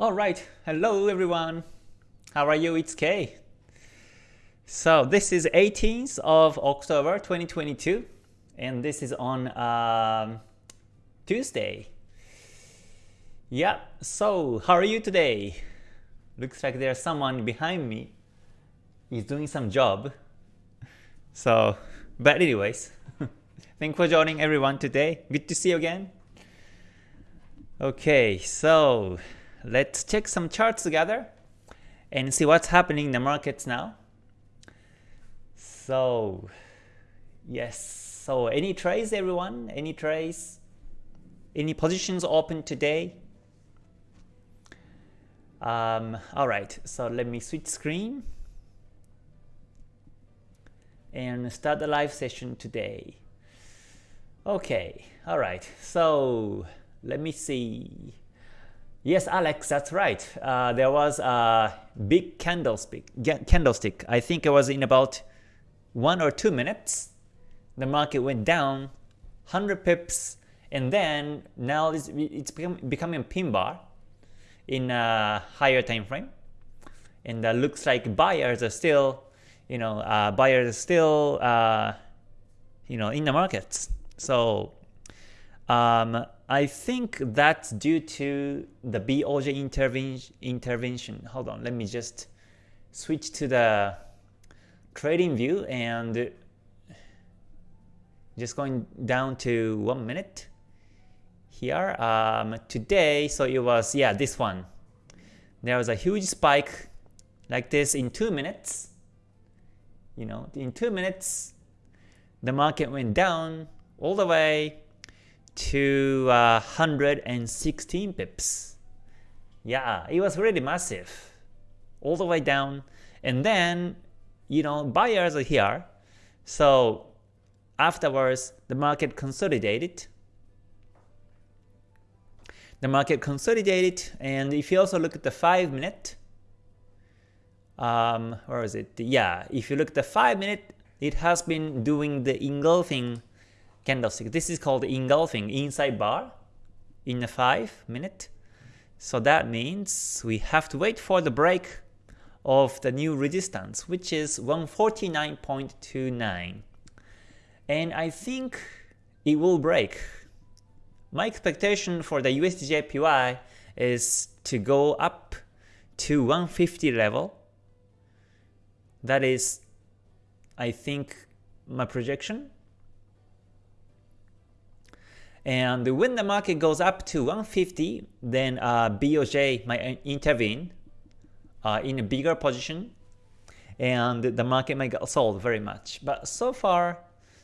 Alright, hello everyone. How are you? It's Kay. So this is 18th of October 2022 and this is on um, Tuesday. Yeah, so how are you today? Looks like there's someone behind me. He's doing some job. So, but anyways, thank for joining everyone today. Good to see you again. Okay, so let's check some charts together and see what's happening in the markets now. So, yes, so any trades everyone? Any trades? Any positions open today? Um, Alright, so let me switch screen and start the live session today. Okay, alright, so let me see. Yes, Alex, that's right. Uh, there was a big candlestick. Candlestick. I think it was in about one or two minutes. The market went down 100 pips, and then now it's, it's become, becoming a pin bar in a higher time frame. And uh, looks like buyers are still, you know, uh, buyers are still, uh, you know, in the markets. So um, I think that's due to the BOJ intervention. intervention. Hold on, let me just switch to the trading view and just going down to one minute here. Um, today, so it was, yeah, this one. There was a huge spike like this in two minutes. You know, in two minutes, the market went down all the way to uh, 116 pips. Yeah, it was really massive. All the way down. And then, you know, buyers are here. So afterwards, the market consolidated. The market consolidated, and if you also look at the 5 minute, um, where is it? Yeah, if you look at the 5 minute, it has been doing the engulfing candlestick. This is called engulfing inside bar in a 5 minute. So that means we have to wait for the break of the new resistance, which is 149.29. And I think it will break. My expectation for the USDJPY is to go up to 150 level. That is, I think, my projection. And when the market goes up to 150, then uh, BOJ might intervene uh, in a bigger position, and the market might get sold very much. But so far,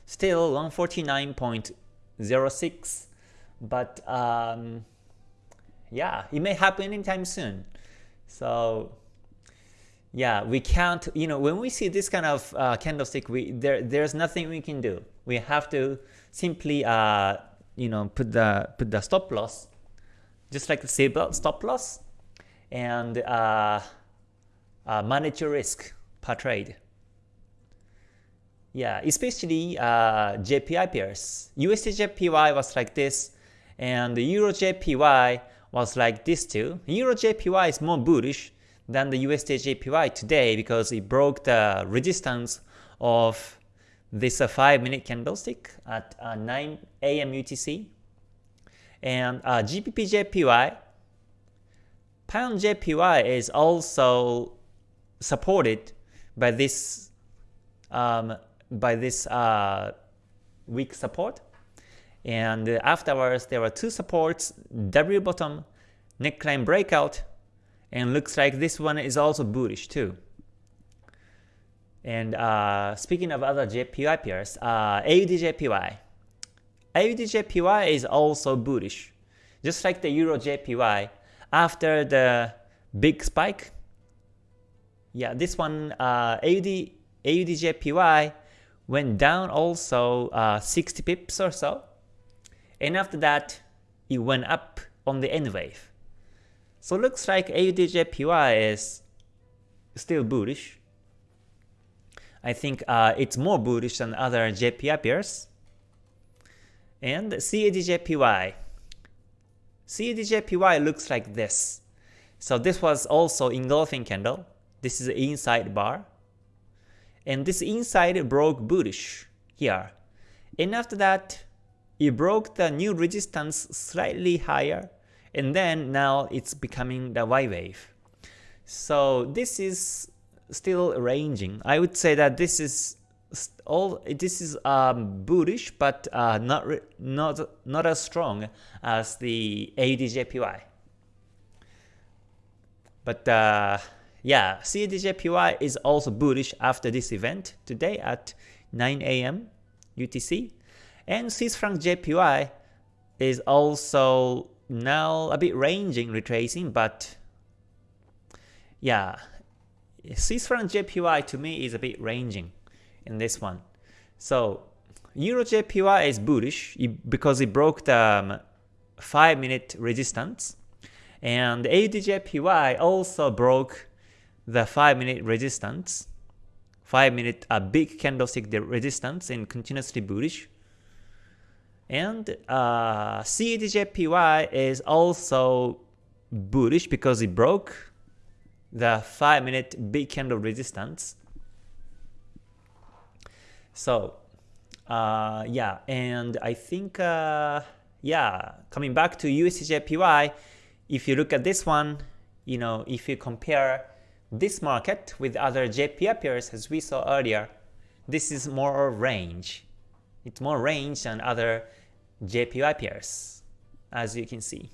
still 149.06. But um, yeah, it may happen anytime soon. So yeah, we can't, you know, when we see this kind of uh, candlestick, we there there's nothing we can do. We have to simply uh, you know put the put the stop loss just like the seatbelt stop loss and uh, uh, manage your risk per trade. Yeah, especially uh, JPY pairs. USD JPY was like this, and the Euro JPY was like this too. Euro JPY is more bullish than the USD JPY today because it broke the resistance of this a 5 minute candlestick at uh, 9 a.m. UTC. And uh, GBP Pound JPY is also supported by this um, by this uh, weak support. And afterwards, there were two supports, W bottom, neckline breakout, and looks like this one is also bullish too. And uh, speaking of other JPY pairs, uh, AUDJPY. AUDJPY is also bullish, just like the Euro JPY. After the big spike, yeah, this one uh, AUD AUDJPY went down also uh, 60 pips or so, and after that it went up on the N wave. So looks like AUDJPY is still bullish. I think uh, it's more bullish than other JPY pairs. And CADJPY. CADJPY looks like this. So this was also engulfing candle. This is inside bar. And this inside broke bullish here. And after that, it broke the new resistance slightly higher. And then now it's becoming the Y wave. So this is still ranging. I would say that this is all this is um, bullish, but uh, not not not as strong as the ADJPY. But uh, yeah, CADJPY is also bullish after this event today at 9 a.m. UTC. And Swiss franc JPY is also now a bit ranging, retracing, but yeah, Swiss franc JPY to me is a bit ranging in this one. So Euro JPY is bullish because it broke the um, 5 minute resistance and AUDJPY also broke the 5 minute resistance, 5 minute a big candlestick resistance and continuously bullish. And uh, CADJPY is also bullish because it broke the 5 minute big candle resistance. So uh, yeah, and I think uh, yeah, coming back to USDJPY, if you look at this one, you know, if you compare this market with other JPY pairs as we saw earlier, this is more range. It's more range than other JPY pairs, as you can see.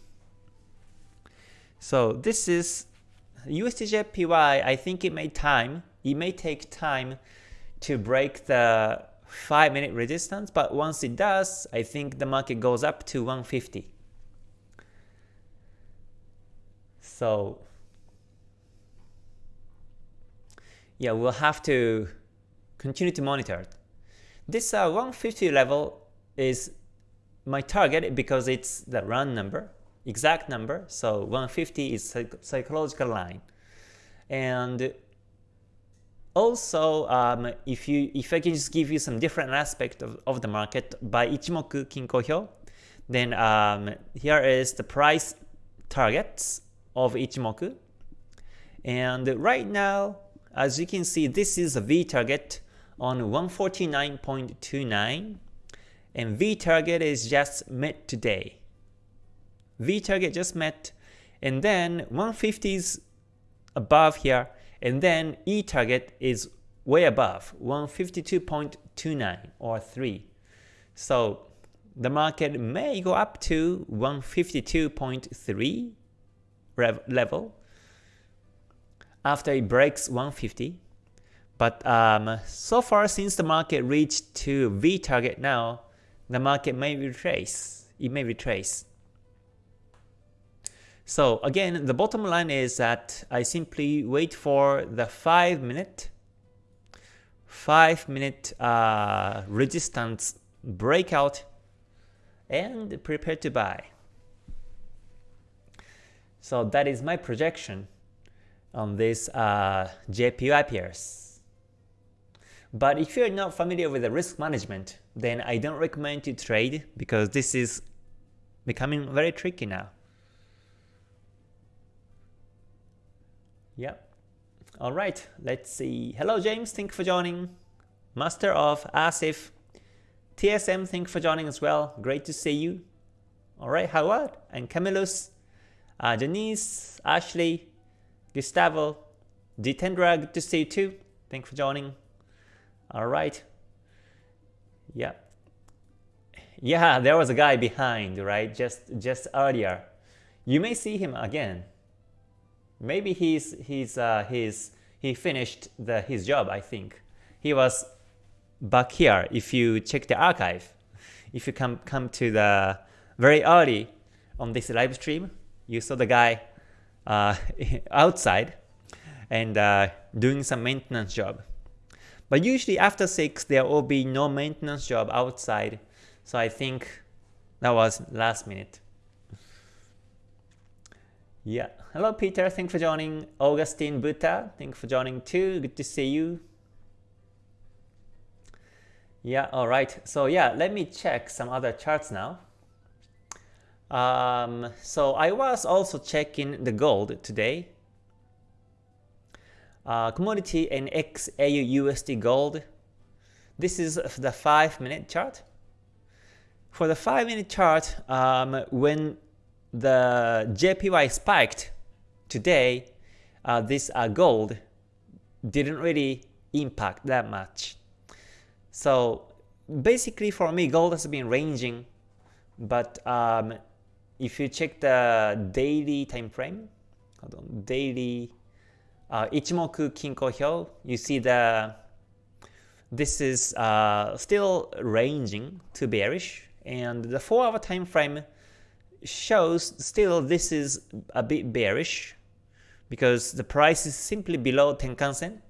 So this is USDJPY, I think it may time, it may take time to break the 5 minute resistance, but once it does, I think the market goes up to 150. So yeah, we'll have to continue to monitor it. This uh, 150 level is my target because it's the run number, exact number. So 150 is psych psychological line. And also, um, if you if I can just give you some different aspect of, of the market by Ichimoku Kinko Hyo, then um, here is the price targets of Ichimoku. And right now, as you can see, this is a V target on 149.29 and V target is just met today. V target just met and then 150 is above here and then E target is way above 152.29 or 3. So the market may go up to 152.3 level after it breaks 150. But um, so far since the market reached to V target now, the market may retrace. It may retrace. So again, the bottom line is that I simply wait for the 5 minute 5 minute uh, resistance breakout and prepare to buy. So that is my projection on this uh, JPY pairs. But if you're not familiar with the risk management, then I don't recommend to trade because this is becoming very tricky now. Yep. Alright, let's see. Hello James, thank you for joining. Master of Asif. TSM, thank you for joining as well. Great to see you. Alright, Howard and Camillus. Uh, Denise, Ashley, Gustavo, Jitendra, good to see you too. Thanks for joining. All right. Yeah. Yeah, there was a guy behind, right? Just just earlier. You may see him again. Maybe he's he's uh, he's he finished the his job. I think he was back here. If you check the archive, if you come come to the very early on this live stream, you saw the guy uh, outside and uh, doing some maintenance job. But usually after 6 there will be no maintenance job outside, so I think that was last minute. Yeah, hello Peter, thanks for joining. Augustine Buta, thanks for joining too, good to see you. Yeah, alright, so yeah, let me check some other charts now. Um, so I was also checking the gold today. Uh, commodity and XAU USD gold. This is the 5 minute chart. For the 5 minute chart, um, when the JPY spiked today, uh, this uh, gold didn't really impact that much. So basically for me, gold has been ranging, but um, if you check the daily time frame, on, daily uh, Ichimoku Kinko Hyo, you see the this is uh, still ranging to bearish, and the 4 hour time frame shows still this is a bit bearish because the price is simply below Tenkan-sen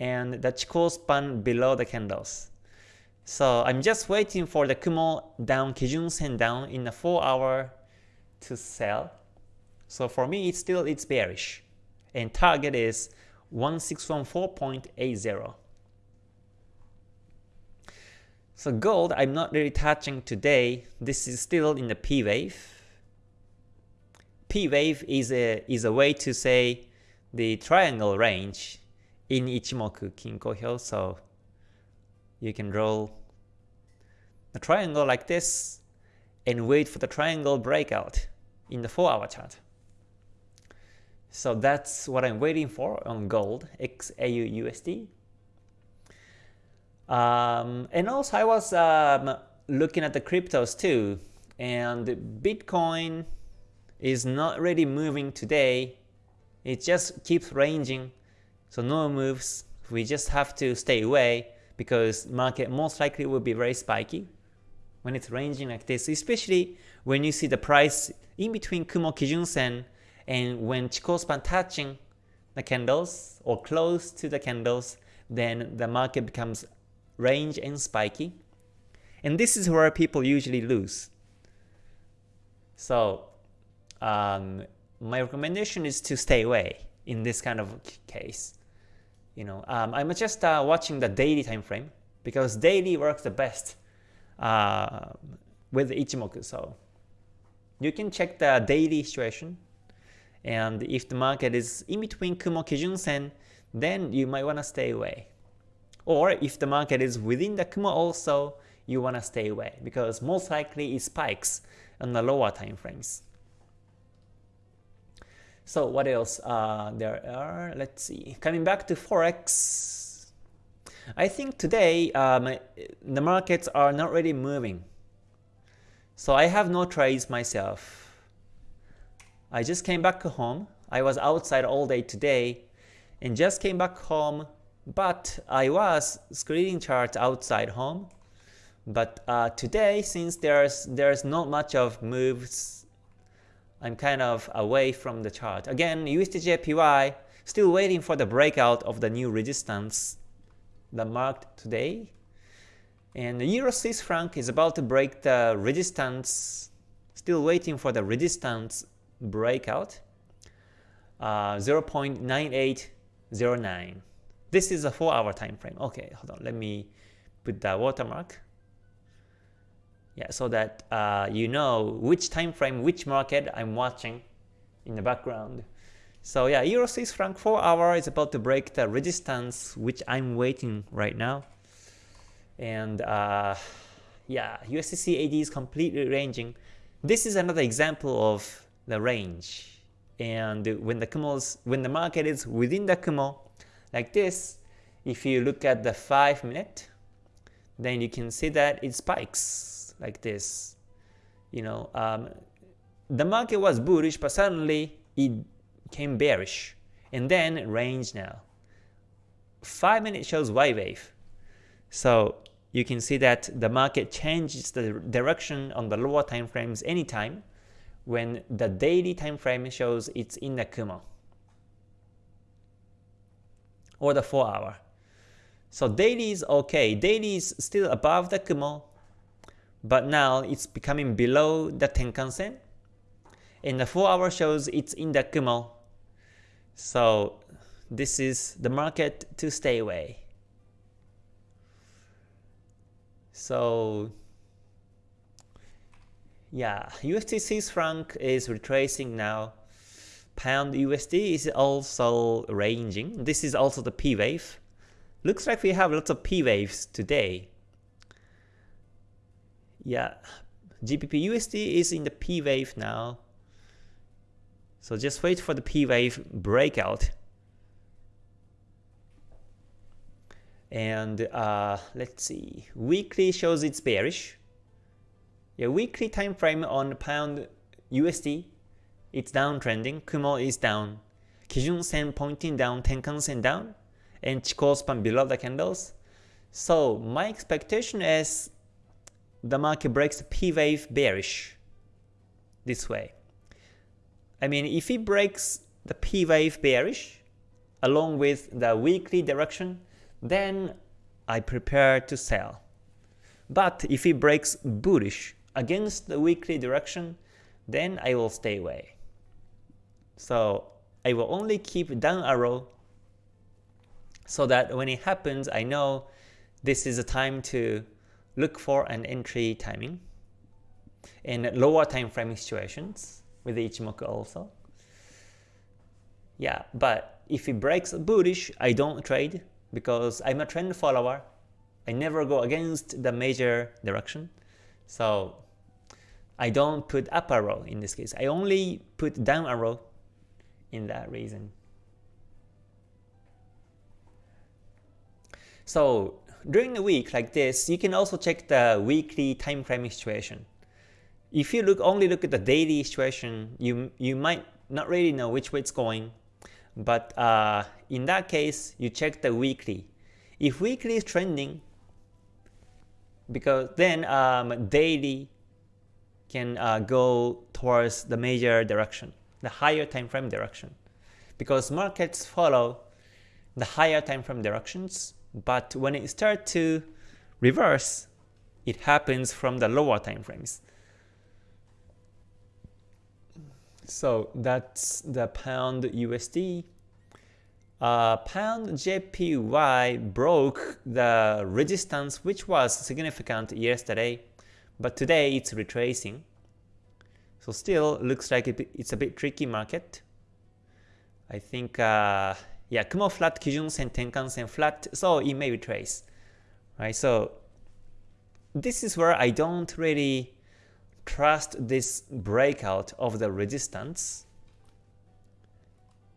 and the Chikou span below the candles. So I'm just waiting for the Kumo down, Kijun Sen down in the 4 hour to sell. So for me, it's still it's bearish. And target is 1614.80. So gold, I'm not really touching today. This is still in the P wave. P wave is a is a way to say the triangle range in Ichimoku Kinko Hyo. So you can draw a triangle like this and wait for the triangle breakout in the 4 hour chart. So that's what I'm waiting for on gold, XAU USD. Um, and also I was um, looking at the cryptos too, and Bitcoin is not really moving today. It just keeps ranging, so no moves. We just have to stay away because market most likely will be very spiky when it's ranging like this, especially when you see the price in between Kumo Kijun Sen and when Chikou span touching the candles or close to the candles, then the market becomes range and spiky. And this is where people usually lose. So um, my recommendation is to stay away in this kind of case. You know, um, I'm just uh, watching the daily time frame because daily works the best uh, with Ichimoku. So you can check the daily situation. And if the market is in between Kumo Kijun Sen, then you might want to stay away. Or if the market is within the Kumo also, you want to stay away because most likely it spikes on the lower time frames. So what else uh, there are? Let's see. Coming back to Forex, I think today um, the markets are not really moving. So I have no trades myself. I just came back home. I was outside all day today and just came back home but I was screening charts outside home. But uh, today, since there's there's not much of moves, I'm kind of away from the chart. Again, USDJPY still waiting for the breakout of the new resistance the marked today. And the Euro Swiss franc is about to break the resistance, still waiting for the resistance breakout, uh, 0.9809. This is a 4 hour time frame. Okay, hold on, let me put the watermark. Yeah, so that uh, you know which time frame, which market I'm watching in the background. So yeah, Euro Swiss franc 4 hour is about to break the resistance which I'm waiting right now. And uh, yeah, USDCAD is completely ranging. This is another example of the range. And when the Kumo's, when the market is within the Kumo, like this, if you look at the 5 minute, then you can see that it spikes like this. You know, um, the market was bullish, but suddenly it came bearish, and then range now. 5 minute shows Y wave. So you can see that the market changes the direction on the lower time frames anytime when the daily time frame shows it's in the Kumo or the 4 hour. So daily is okay. Daily is still above the Kumo, but now it's becoming below the Tenkan-sen. And the 4 hour shows it's in the Kumo so this is the market to stay away. So Yeah, USD Swiss franc is retracing now. Pound USD is also ranging. This is also the P wave. Looks like we have lots of P waves today. Yeah, GBP USD is in the P wave now. So just wait for the P wave breakout. And uh, let's see, weekly shows it's bearish. Yeah, weekly time frame on the pound USD, it's downtrending. Kumo is down. Kijun Sen pointing down, Tenkan Sen down, and Chikou span below the candles. So my expectation is the market breaks the P wave bearish this way. I mean, if it breaks the P wave bearish along with the weekly direction, then I prepare to sell. But if it breaks bullish against the weekly direction, then I will stay away. So I will only keep down arrow so that when it happens, I know this is a time to look for an entry timing in lower time frame situations with Ichimoku also. Yeah, but if it breaks bullish, I don't trade because I'm a trend follower. I never go against the major direction. So I don't put up arrow in this case. I only put down arrow in that reason. So during the week like this, you can also check the weekly time frame situation. If you look only look at the daily situation, you you might not really know which way it's going. But uh, in that case, you check the weekly. If weekly is trending, because then um, daily can uh, go towards the major direction, the higher time frame direction. Because markets follow the higher time frame directions, but when it starts to reverse, it happens from the lower time frames. So that's the pound USD. Uh, pound JPY broke the resistance which was significant yesterday, but today it's retracing. So still looks like it's a bit tricky market. I think, uh, yeah, Kumo flat, Kijun Sen, Tenkan Sen flat, so it may retrace. Right, so this is where I don't really trust this breakout of the resistance.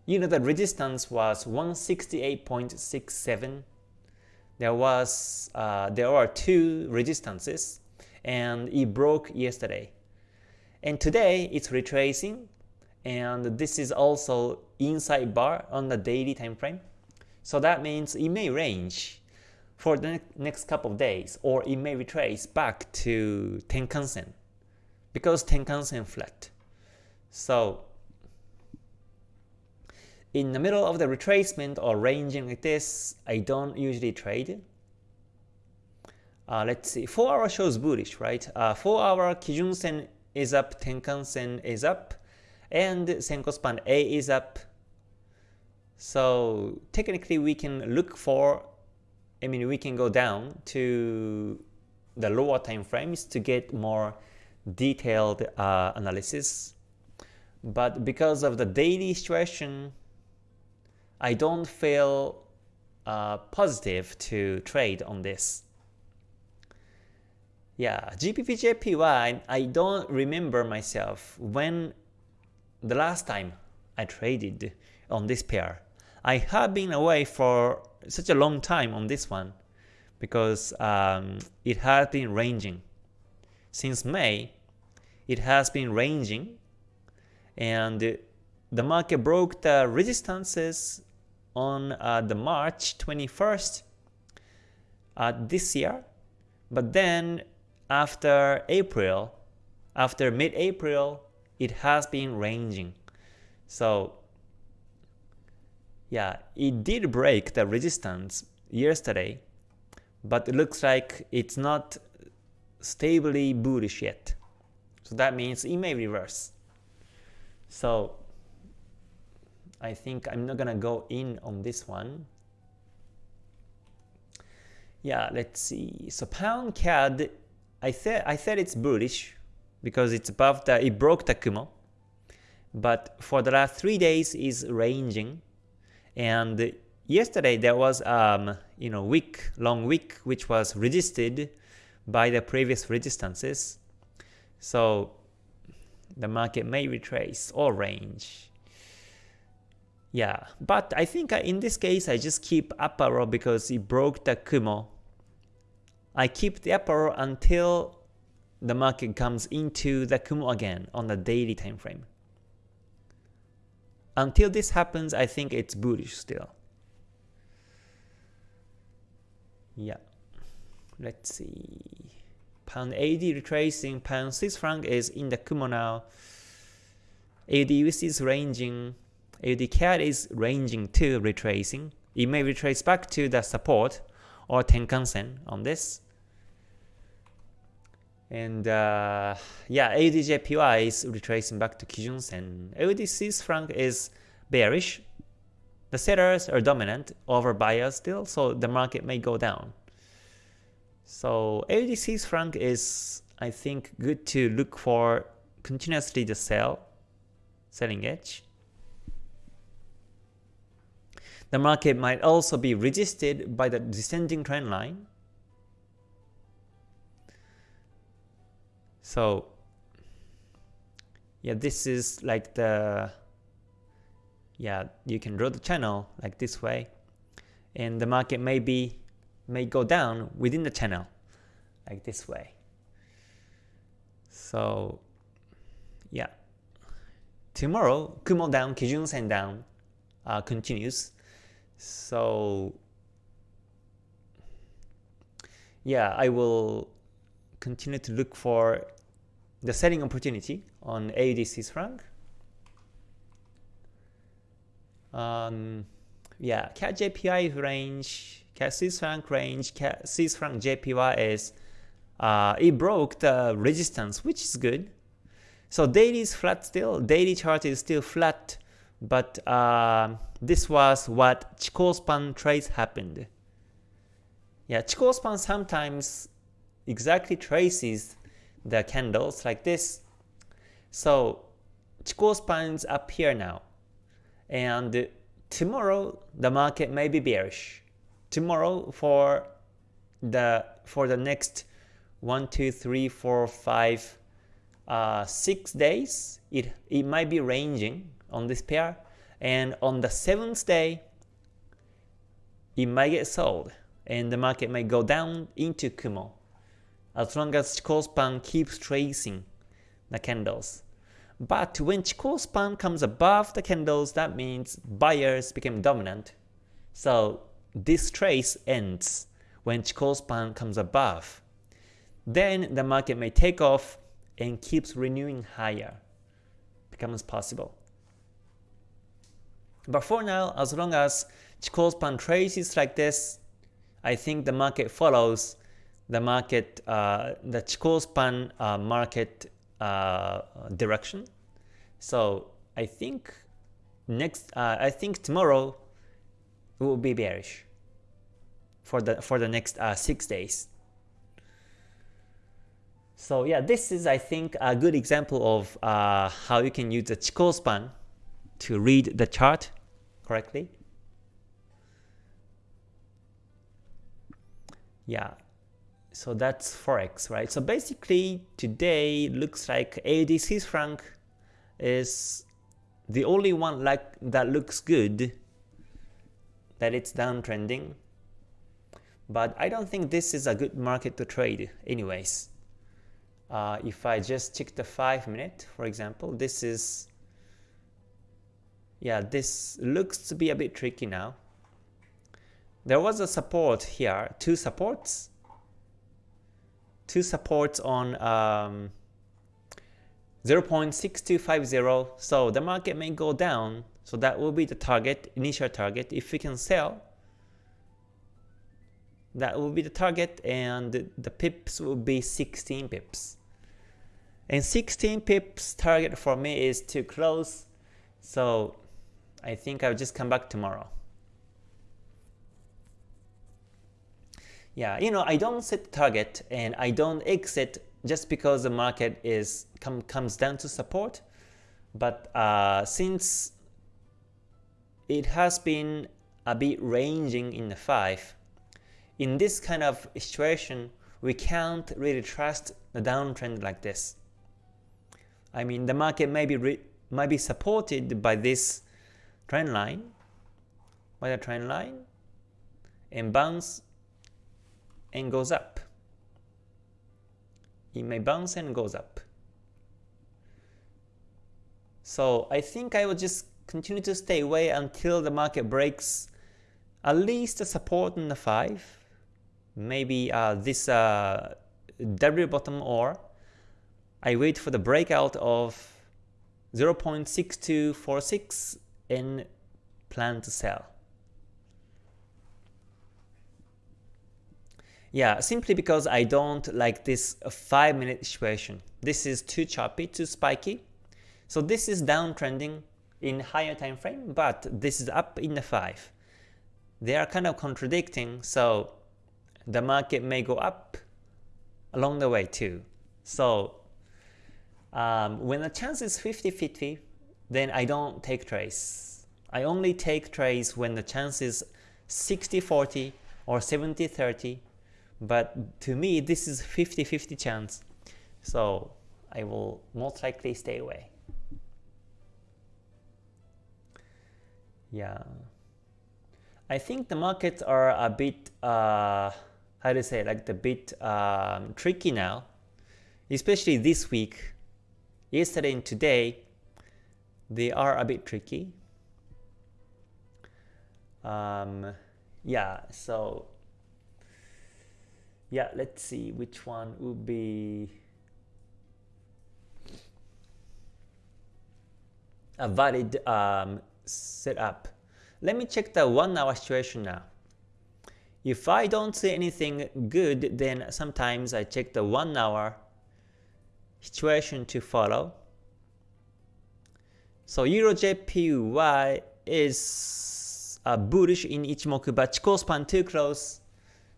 You know the resistance was 168.67. There was uh, there are two resistances, and it broke yesterday. And today it's retracing, and this is also inside bar on the daily time frame. So that means it may range for the next couple of days, or it may retrace back to Tenkan-sen because Tenkan-sen flat. So in the middle of the retracement or ranging like this, I don't usually trade. Uh, let's see, 4 hour shows bullish, right? Uh, 4 hour Kijun Sen is up, Tenkan Sen is up, and Senko span A is up. So technically we can look for, I mean we can go down to the lower time frames to get more detailed uh, analysis. But because of the daily situation, I don't feel uh, positive to trade on this. Yeah, GBP I don't remember myself when the last time I traded on this pair. I have been away for such a long time on this one because um, it has been ranging. Since May, it has been ranging and the market broke the resistances on uh, the March 21st uh, this year but then after April after mid-April it has been ranging so yeah it did break the resistance yesterday but it looks like it's not stably bullish yet so that means it may reverse. So I think I'm not gonna go in on this one. Yeah, let's see. So pound CAD, I said I said it's bullish because it's above the it broke the Kumo. But for the last three days is ranging, and yesterday there was um you know week long week which was resisted by the previous resistances. So the market may retrace or range. Yeah, but I think in this case I just keep up arrow because it broke the Kumo. I keep the up arrow until the market comes into the Kumo again on the daily time frame. Until this happens, I think it's bullish still. Yeah. Let's see. Pound AD retracing, pound Swiss franc is in the Kumo now. AUD USD is ranging, AUD CAD is ranging too, retracing. It may retrace back to the support or Tenkan-sen on this. And uh, yeah, AUD-JPY is retracing back to Kijun-sen. AUD Swiss franc is bearish. The sellers are dominant over buyers still, so the market may go down. So AUD Swiss franc is, I think, good to look for continuously the sell, selling edge. The market might also be resisted by the descending trend line. So yeah, this is like the yeah, you can draw the channel like this way and the market may be may go down within the channel like this way. So yeah, tomorrow Kumo down, Kijun Sen down uh, continues. So yeah, I will continue to look for the selling opportunity on AUD Swiss franc. Um, yeah, CAD JPY range Swiss franc range, Swiss franc JPY is uh, it broke the resistance, which is good. So daily is flat still, daily chart is still flat, but uh, this was what Chikou span trades happened. Yeah, Chikou span sometimes exactly traces the candles like this. So Chikou spans up here now, and tomorrow the market may be bearish. Tomorrow for the for the next one, two, three, four, five, uh, six days, it it might be ranging on this pair, and on the seventh day, it might get sold, and the market may go down into Kumo, as long as Chikou span keeps tracing the candles. But when Chikou span comes above the candles, that means buyers became dominant. So this trace ends when Chikou span comes above. Then the market may take off and keeps renewing higher. Becomes possible. But for now, as long as Chikou span traces like this, I think the market follows the market, uh, the Chikou span uh, market uh, direction. So I think next, I think tomorrow will be bearish for the for the next six days. So yeah, this is I think a good example of uh, how you can use the Chikou span to read the chart correctly. Yeah, so that's forex, right? So basically today looks like AUD Swiss franc is the only one like that looks good that it's downtrending but I don't think this is a good market to trade anyways. Uh, if I just check the 5 minute, for example, this is, yeah, this looks to be a bit tricky now. There was a support here, two supports, two supports on um, 0.6250, so the market may go down, so that will be the target, initial target. If we can sell, that will be the target and the pips will be 16 pips. And 16 pips target for me is too close, so I think I'll just come back tomorrow. Yeah, you know, I don't set target and I don't exit just because the market is com comes down to support. But uh, since it has been a bit ranging in the 5, in this kind of situation, we can't really trust the downtrend like this. I mean, the market may be, might be supported by this trend line, by the trend line, and bounce and goes up. It may bounce and goes up. So I think I will just continue to stay away until the market breaks at least a support in the 5, maybe uh, this uh, W bottom or I wait for the breakout of 0.6246 and plan to sell. Yeah, simply because I don't like this 5 minute situation. This is too choppy, too spiky. So this is downtrending in higher time frame, but this is up in the 5. They are kind of contradicting, so the market may go up along the way too. So um, when the chance is 50-50, then I don't take trades. I only take trades when the chance is 60-40 or 70-30 but to me, this is 50-50 chance. So I will most likely stay away. Yeah. I think the markets are a bit, uh, how to say, like the bit um, tricky now, especially this week. Yesterday and today, they are a bit tricky. Um, yeah, so yeah, let's see which one would be a valid um, setup. Let me check the one hour situation now. If I don't see anything good, then sometimes I check the one hour situation to follow. So Euro JPY is uh, bullish in Ichimoku, but Chikou span too close.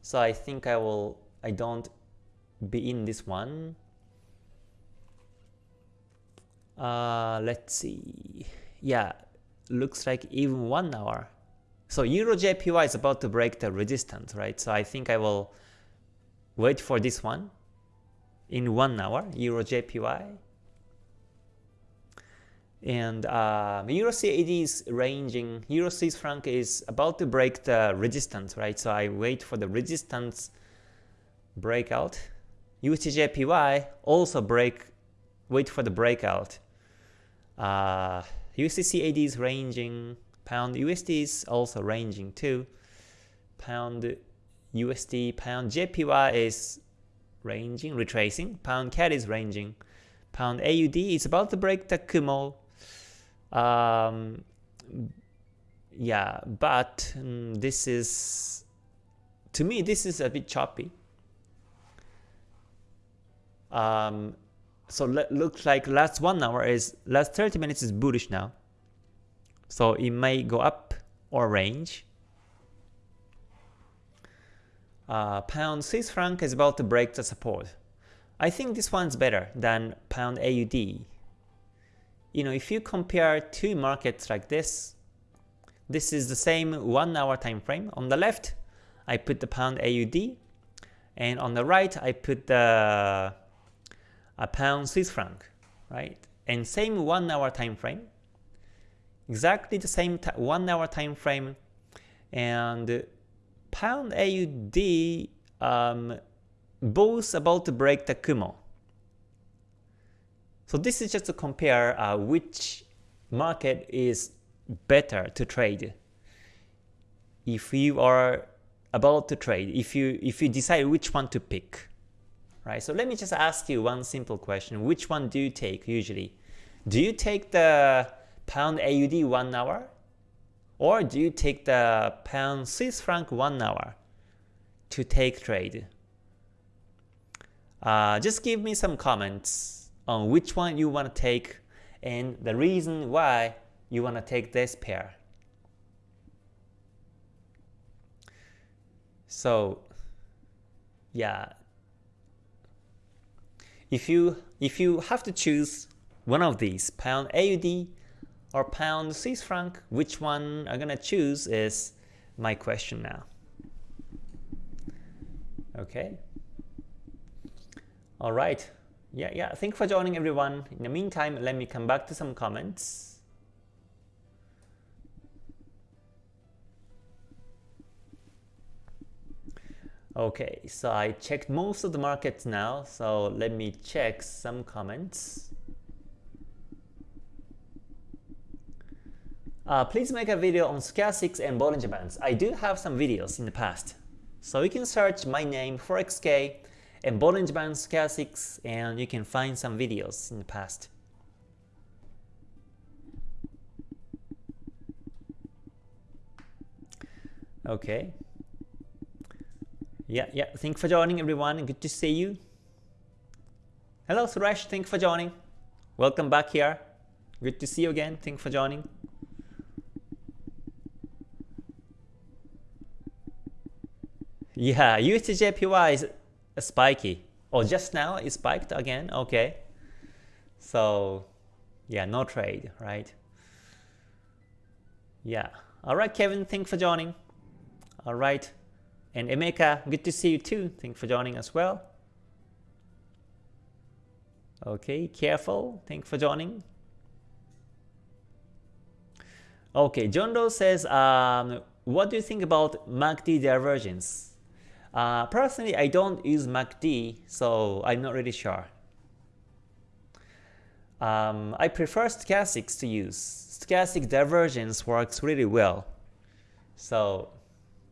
So I think I will I don't be in this one. Uh, let's see. Yeah, looks like even one hour. So Euro JPY is about to break the resistance, right? So I think I will wait for this one in one hour, Euro JPY. And uh, Euro CAD is ranging, Euro franc is about to break the resistance, right? So I wait for the resistance breakout. USDJPY also break, wait for the breakout. Uh, USDCAD is ranging, pound USD is also ranging too. Pound USD, pound JPY is ranging, retracing. Pound CAD is ranging. Pound AUD is about to break the Kumo. Um, yeah, but um, this is, to me, this is a bit choppy. Um, so looks like last one hour is last 30 minutes is bullish now. So it may go up or range. Uh, pound Swiss franc is about to break the support. I think this one's better than pound AUD. You know, if you compare two markets like this, this is the same one hour time frame. On the left, I put the pound AUD, and on the right, I put the a pound Swiss franc, right? And same one hour time frame, exactly the same one hour time frame, and pound AUD um, both about to break the Kumo. So this is just to compare uh, which market is better to trade. If you are about to trade, if you if you decide which one to pick right? So let me just ask you one simple question. Which one do you take usually? Do you take the pound AUD 1 hour? Or do you take the pound Swiss franc 1 hour to take trade? Uh, just give me some comments on which one you want to take and the reason why you want to take this pair. So yeah, if you if you have to choose one of these, pound AUD or pound Swiss franc, which one I'm gonna choose is my question now. Okay. All right. Yeah, yeah. Thank you for joining everyone. In the meantime, let me come back to some comments. Okay, so I checked most of the markets now, so let me check some comments. Uh, please make a video on stochastics and Bollinger Bands. I do have some videos in the past. So you can search my name ForexK and Bollinger Bands stochastics and you can find some videos in the past. Okay, yeah, yeah. Thank you for joining, everyone. Good to see you. Hello, Suresh. Thank you for joining. Welcome back here. Good to see you again. Thank you for joining. Yeah, USDJPY is spiky. Oh, just now it spiked again. Okay. So, yeah, no trade, right? Yeah. All right, Kevin. Thank you for joining. All right. And Emeka, good to see you too. Thanks for joining as well. Okay, careful. Thanks for joining. Okay, John Doe says, um, what do you think about MACD divergence? Uh, personally, I don't use MACD, so I'm not really sure. Um, I prefer stochastics to use. Stochastic divergence works really well. So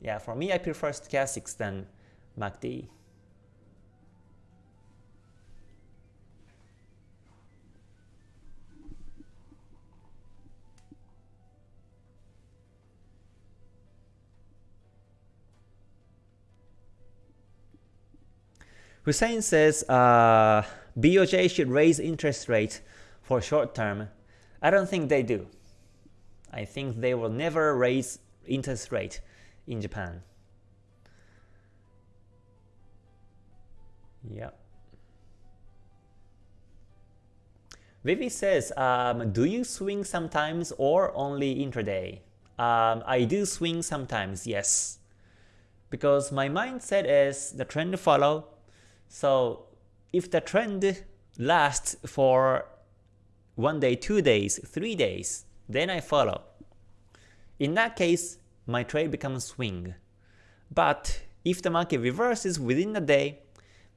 yeah, for me, I prefer stochastics than MACD. Hussein says uh, BOJ should raise interest rate for short term. I don't think they do. I think they will never raise interest rate in Japan. Yeah. Vivi says, um, do you swing sometimes or only intraday? Um, I do swing sometimes, yes. Because my mindset is the trend to follow. So if the trend lasts for one day, two days, three days, then I follow. In that case, my trade becomes swing. But if the market reverses within a day,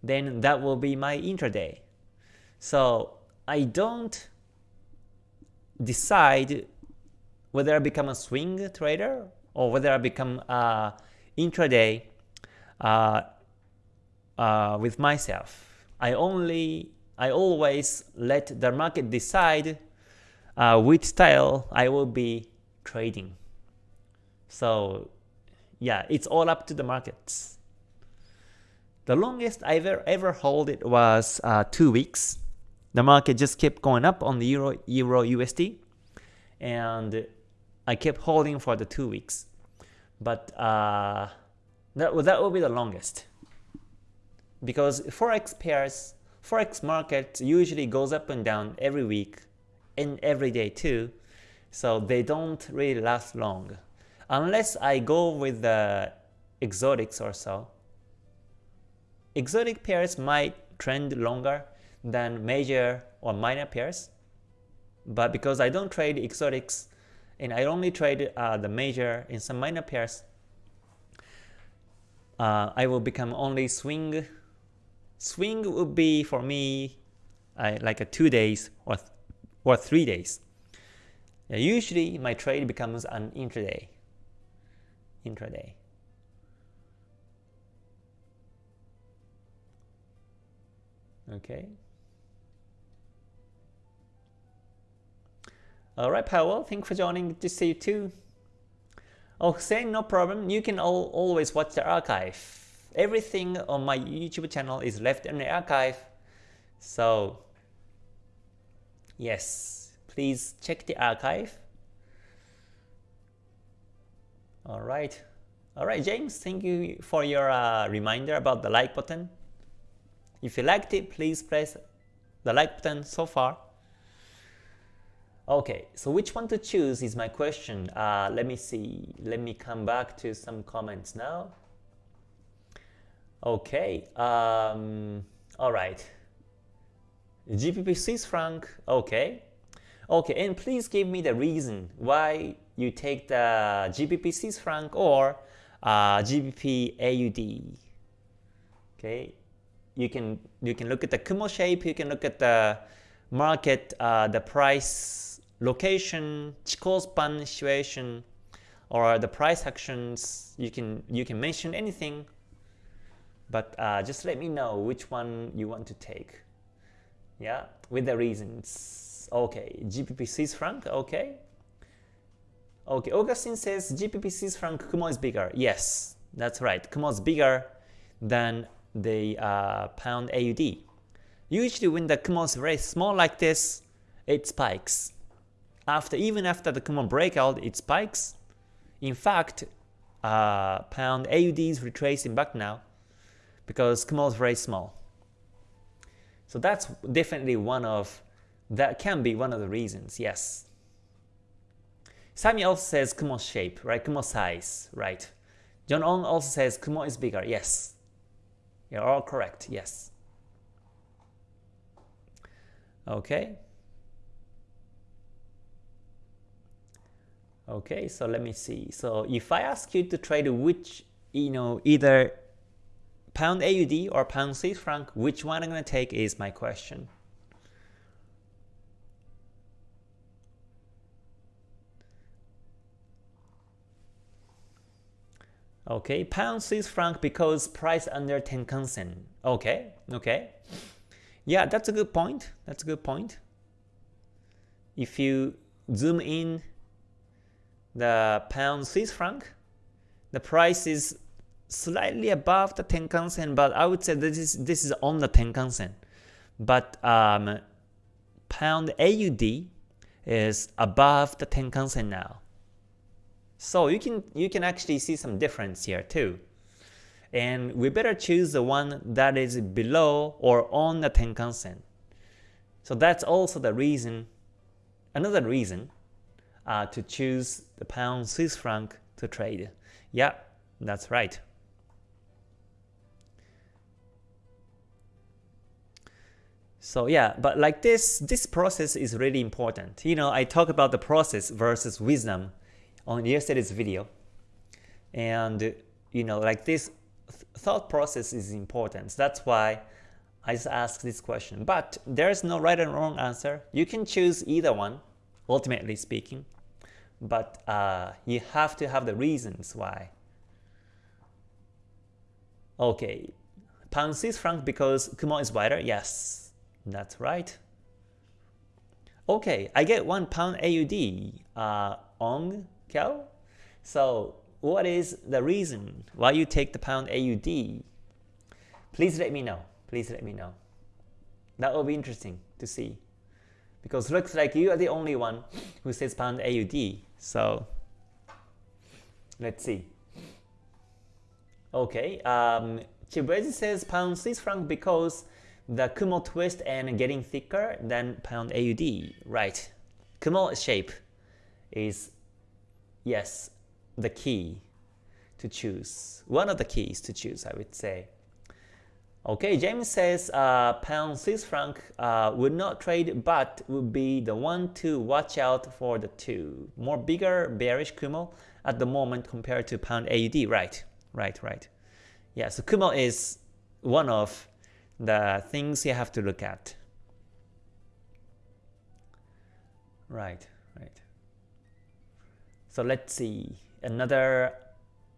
then that will be my intraday. So I don't decide whether I become a swing trader or whether I become a intraday uh, uh, with myself. I only, I always let the market decide uh, which style I will be trading. So yeah, it's all up to the markets. The longest I ever ever hold it was uh, two weeks. The market just kept going up on the euro euro USD, and I kept holding for the two weeks. But uh, that that will be the longest because forex pairs, forex market usually goes up and down every week and every day too, so they don't really last long unless I go with the exotics or so. Exotic pairs might trend longer than major or minor pairs, but because I don't trade exotics and I only trade uh, the major and some minor pairs, uh, I will become only swing. Swing would be for me uh, like a two days or th or three days. usually my trade becomes an intraday intraday. Okay. Alright, Powell, thanks for joining. Good to see you too. Oh, saying no problem. You can all, always watch the archive. Everything on my YouTube channel is left in the archive. So, yes, please check the archive. All right. All right, James, thank you for your uh, reminder about the like button. If you liked it, please press the like button so far. Okay, so which one to choose is my question. Uh, let me see. Let me come back to some comments now. Okay, um, all right. GBP Swiss franc, okay. Okay, and please give me the reason why you take the GBP Swiss franc or uh, GBP AUD. Okay, you can you can look at the Kumo shape. You can look at the market, uh, the price location, Chikou span situation, or the price actions. You can you can mention anything, but uh, just let me know which one you want to take. Yeah, with the reasons. Okay, GBP Swiss franc. Okay, Okay, Augustine says GBP Swiss franc Kumo is bigger. Yes, that's right. Kumo is bigger than the uh, pound AUD. Usually when the Kumo is very small like this, it spikes. After Even after the Kumo breakout, it spikes. In fact, uh, pound AUD is retracing back now because Kumo is very small. So that's definitely one of, that can be one of the reasons, yes. Sami also says Kumo shape, right? Kumo size, right? John Ong also says Kumo is bigger. Yes. You're all correct. Yes. Okay. Okay, so let me see. So if I ask you to trade which, you know, either pound AUD or pound Swiss franc, which one I'm going to take is my question. Okay, pound Swiss franc because price under Tenkan Sen. Okay, okay. Yeah, that's a good point. That's a good point. If you zoom in the pound Swiss franc, the price is slightly above the Tenkan Sen, but I would say this is this is on the Tenkan Sen. But um, pound AUD is above the Tenkan Sen now. So you can you can actually see some difference here too. And we better choose the one that is below or on the Tenkan-sen. So that's also the reason, another reason uh, to choose the pound Swiss franc to trade. Yeah, that's right. So yeah, but like this, this process is really important. You know, I talk about the process versus wisdom on yesterday's video. And you know, like this th thought process is important. That's why I just asked this question. But there's no right and wrong answer. You can choose either one, ultimately speaking. But uh, you have to have the reasons why. Okay, pound Swiss franc because Kumo is wider? Yes, that's right. Okay, I get one pound AUD uh, on? So what is the reason why you take the pound AUD? Please let me know. Please let me know. That will be interesting to see. Because looks like you are the only one who says pound AUD. So let's see. Okay, um, says pound Swiss franc because the Kumo twist and getting thicker than pound AUD. Right. Kumo shape is yes, the key to choose. One of the keys to choose, I would say. Okay, James says uh, pound Swiss franc uh, would not trade but would be the one to watch out for the two. More bigger bearish Kumo at the moment compared to pound AUD. Right, right, right. Yeah, so Kumo is one of the things you have to look at. Right. Right. So let's see another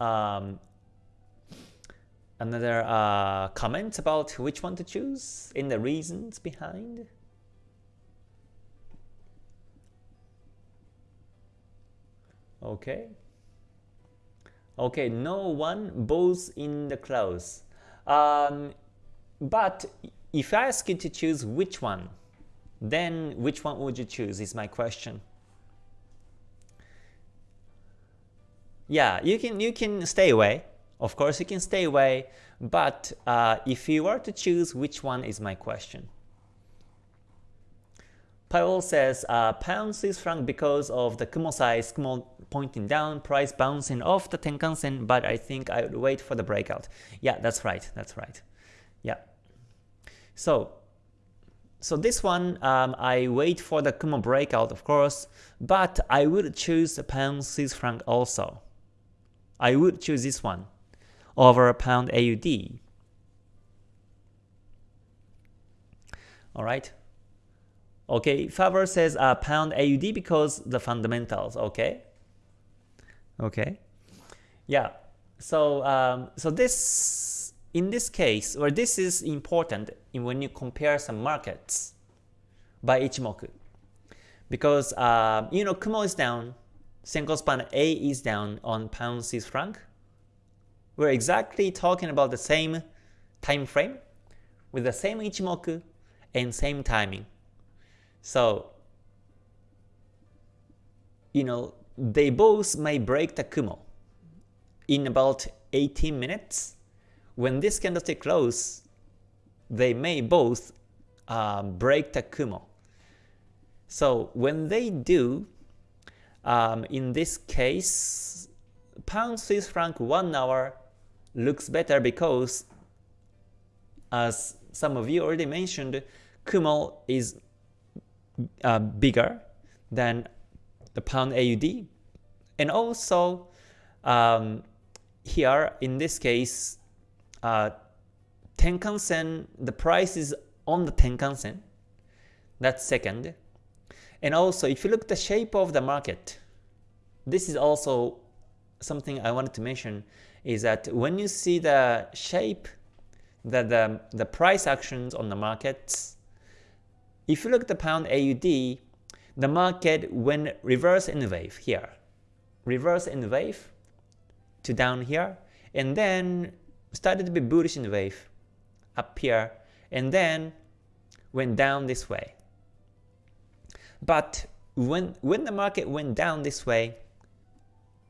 um, another uh, comment about which one to choose in the reasons behind. Okay. Okay, no one both in the clouds. Um, but if I ask you to choose which one, then which one would you choose is my question. yeah, you can you can stay away. Of course, you can stay away, but uh, if you were to choose which one is my question. Powell says uh, pound Swiss franc because of the Kumo size, Kumo pointing down, price bouncing off the Tenkan-sen, but I think I would wait for the breakout. Yeah, that's right, that's right. So, so this one, um, I wait for the Kumo breakout, of course, but I would choose pound Swiss franc also. I would choose this one over a pound AUD. Alright. Okay, Faber says uh, pound AUD because the fundamentals. Okay. Okay. Yeah. So um, so this in this case, or this is important in when you compare some markets by Ichimoku, because uh, you know Kumo is down, Senko span A is down on pound Swiss franc. We're exactly talking about the same time frame with the same Ichimoku and same timing. So, you know, they both may break the Kumo in about 18 minutes. When this candlestick close, they may both uh, break the Kumo. So when they do, um, in this case, pound Swiss franc 1 hour looks better because as some of you already mentioned, Kumo is uh, bigger than the pound AUD. And also, um, here in this case, uh, Tenkan-sen, the price is on the Tenkan-sen. That's second. And also, if you look at the shape of the market, this is also something I wanted to mention, is that when you see the shape that the, the price actions on the markets if you look at the pound AUD, the market went reverse in wave here, reverse in the wave to down here, and then started to be bullish in wave up here, and then went down this way. But when when the market went down this way,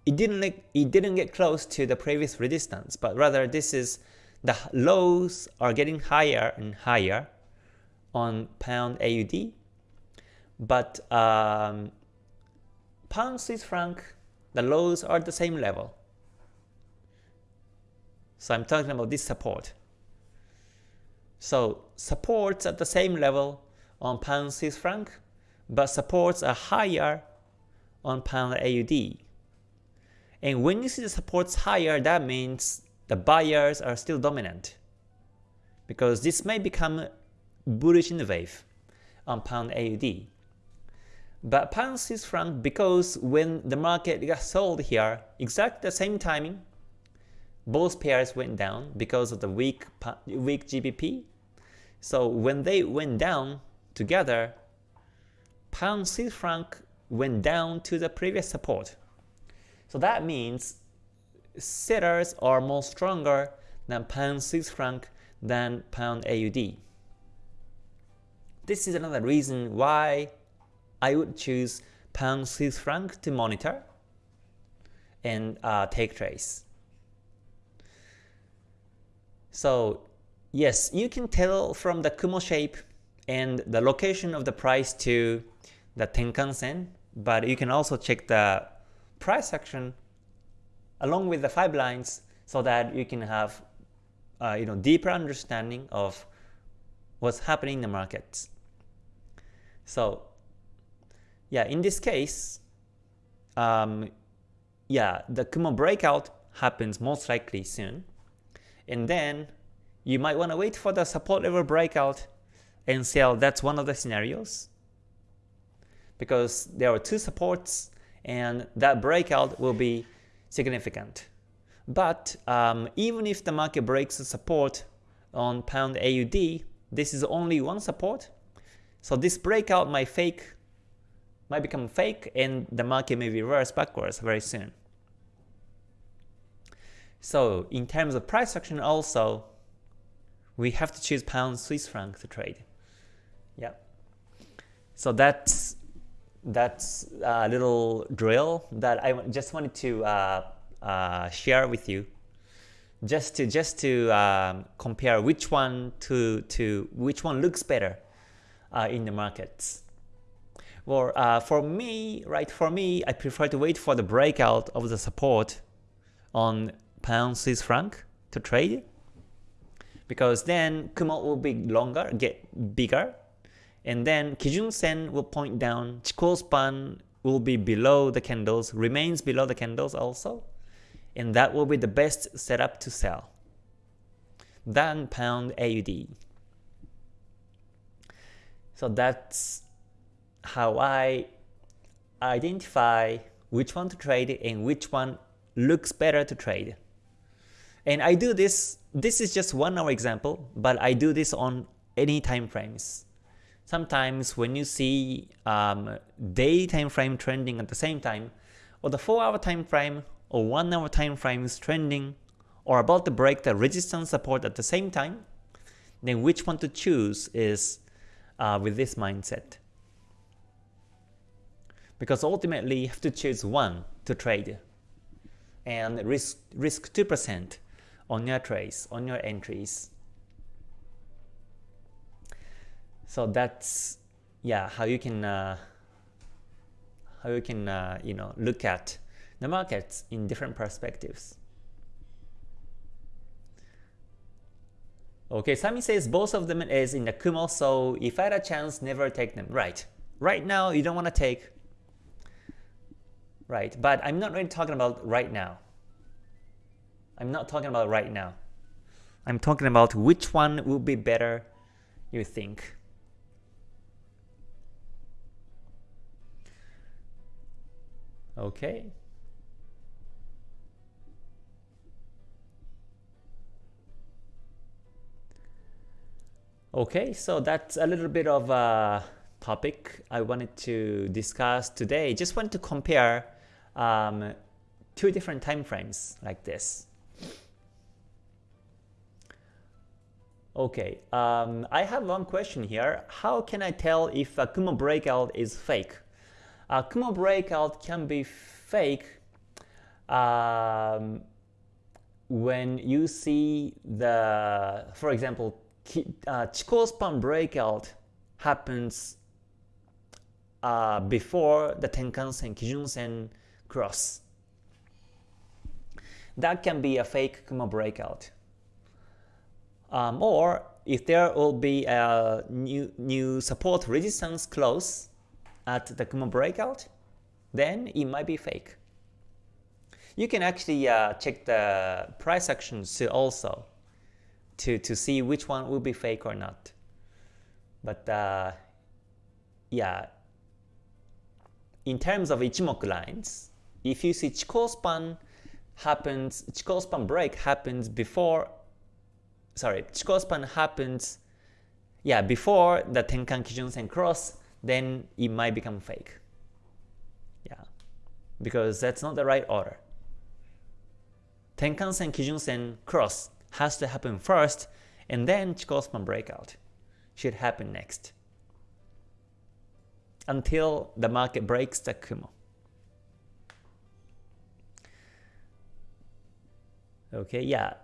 it didn't it didn't get close to the previous resistance, but rather this is the lows are getting higher and higher, on pound AUD, but um, pound Swiss franc, the lows are the same level. So I'm talking about this support. So supports at the same level on pound Swiss franc, but supports are higher on pound AUD. And when you see the supports higher, that means the buyers are still dominant. Because this may become bullish in the wave on pound AUD. But pound Swiss franc, because when the market got sold here, exactly the same timing, both pairs went down because of the weak weak GBP. So when they went down together, pound Swiss franc went down to the previous support. So that means sellers are more stronger than pound Swiss franc than pound AUD. This is another reason why I would choose pound Swiss franc to monitor and uh, take trades. So yes, you can tell from the Kumo shape and the location of the price to the Tenkan-sen, but you can also check the price action along with the five lines so that you can have uh, you know deeper understanding of what's happening in the markets. So yeah, in this case, um, yeah, the Kumo breakout happens most likely soon. And then you might want to wait for the support level breakout and sell. That's one of the scenarios. Because there are two supports and that breakout will be significant. But um, even if the market breaks the support on pound AUD, this is only one support so this breakout might fake, might become fake and the market may reverse backwards very soon. So in terms of price action also, we have to choose pound Swiss franc to trade. Yeah. So that's that's a little drill that I just wanted to uh, uh, share with you, just to just to um, compare which one to to which one looks better uh, in the markets. Well, uh, for me, right, for me, I prefer to wait for the breakout of the support on pound Swiss franc to trade because then Kumo will be longer, get bigger, and then Kijun Sen will point down, Chikou span will be below the candles, remains below the candles also, and that will be the best setup to sell. Then pound AUD. So that's how I identify which one to trade and which one looks better to trade. And I do this, this is just one hour example, but I do this on any time frames. Sometimes when you see um, day time frame trending at the same time, or the 4 hour time frame or 1 hour time frames trending, or about to break the resistance support at the same time, then which one to choose is uh, with this mindset. Because ultimately you have to choose one to trade and risk risk 2% on your trades, on your entries. So that's yeah how you can uh, how you can uh, you know look at the markets in different perspectives. Okay, Sami says both of them is in the Kumo, so if I had a chance, never take them. Right. Right now, you don't want to take. Right, but I'm not really talking about right now. I'm not talking about right now. I'm talking about which one will be better, you think. Okay. Okay, so that's a little bit of a topic I wanted to discuss today. Just want to compare um, two different time frames like this. Okay, um, I have one question here. How can I tell if a Kumo breakout is fake? A Kumo breakout can be fake um, when you see the, for example, uh, Chikou span breakout happens uh, before the Tenkan-sen, Kijun-sen cross. That can be a fake Kumo breakout. Um, or if there will be a new, new support resistance close at the Kumo breakout, then it might be fake. You can actually uh, check the price actions also to, to see which one will be fake or not. But uh, yeah, in terms of Ichimoku lines, if you see Chikou span happens, Chikou span break happens before, sorry, Chikou span happens, yeah, before the Tenkan Kijun Sen cross, then it might become fake. Yeah, because that's not the right order. Tenkan Sen Kijun Sen cross has to happen first, and then Chikou span breakout should happen next until the market breaks the Kumo. Okay, yeah,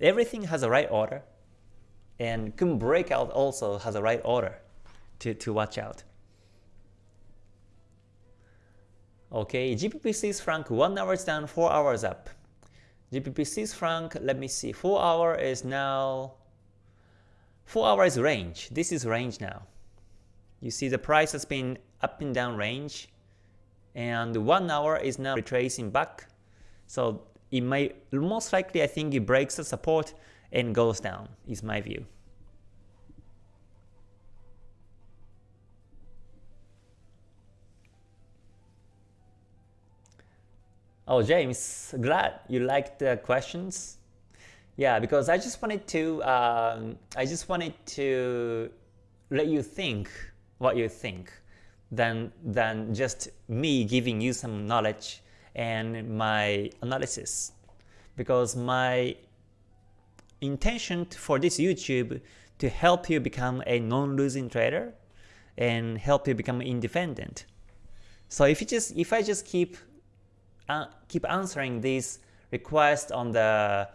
everything has a right order, and Kumo breakout also has a right order to, to watch out. Okay, GBP Swiss franc 1 hours down, 4 hours up. GBP Swiss franc, let me see, 4 hour is now 4 hours range. This is range now. You see the price has been up and down range and 1 hour is now retracing back. So it may most likely I think it breaks the support and goes down is my view. Oh, James, glad you liked the questions. Yeah, because I just wanted to, um, I just wanted to let you think what you think, than than just me giving you some knowledge and my analysis. Because my intention for this YouTube to help you become a non-losing trader and help you become independent. So if you just if I just keep uh, keep answering these requests on the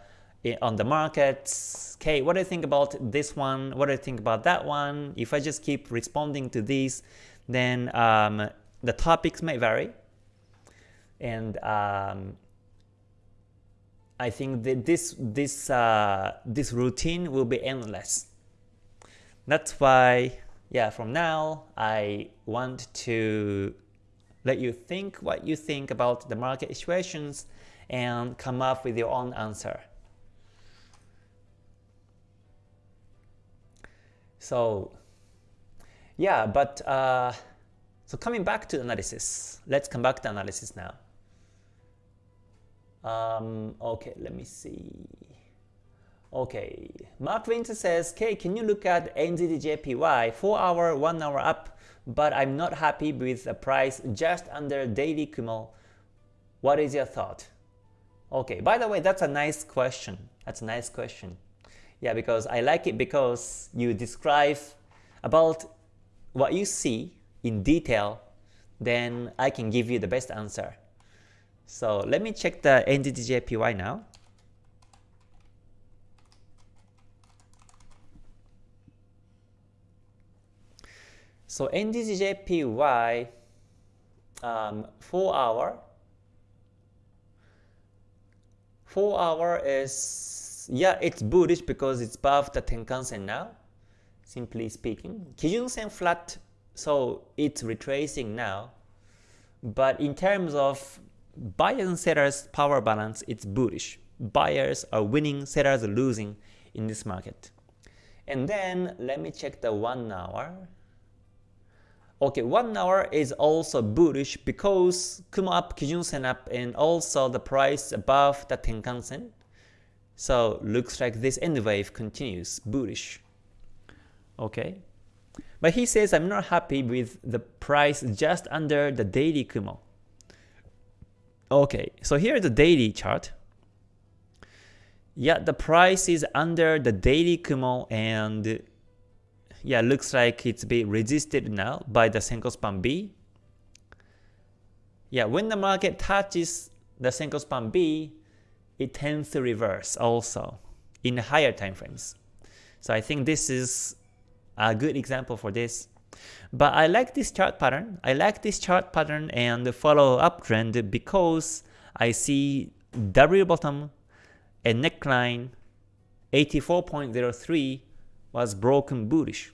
on the markets. Okay, what do you think about this one? What do you think about that one? If I just keep responding to these, then um, the topics may vary. And um, I think that this this uh, this routine will be endless. That's why, yeah, from now I want to let you think what you think about the market situations and come up with your own answer. So yeah, but uh, so coming back to analysis, let's come back to analysis now. Um, okay, let me see. Okay, Mark Winter says, K, can you look at NZDJPY 4 hour, 1 hour up, but I'm not happy with the price just under daily Kumo. What is your thought? Okay, by the way, that's a nice question. That's a nice question. Yeah, because I like it because you describe about what you see in detail, then I can give you the best answer. So let me check the NZDJPY now. So NZDJPY um, 4 hour. 4 hour is yeah it's bullish because it's above the Tenkan-sen now simply speaking. Kijun-sen flat so it's retracing now. But in terms of buyers and sellers power balance, it's bullish. Buyers are winning, sellers are losing in this market. And then let me check the 1 hour. Okay, 1 hour is also bullish because Kumo up, Kijun Sen up, and also the price above the Tenkan Sen. So looks like this N wave continues bullish. Okay. But he says I'm not happy with the price just under the daily Kumo. Okay, so here is the daily chart. Yeah, the price is under the daily Kumo and yeah, looks like it's being resisted now by the Senko span B. Yeah, when the market touches the Senko span B, it tends to reverse also in higher time frames. So I think this is a good example for this. But I like this chart pattern. I like this chart pattern and follow uptrend because I see W bottom and neckline 84.03 was broken bullish.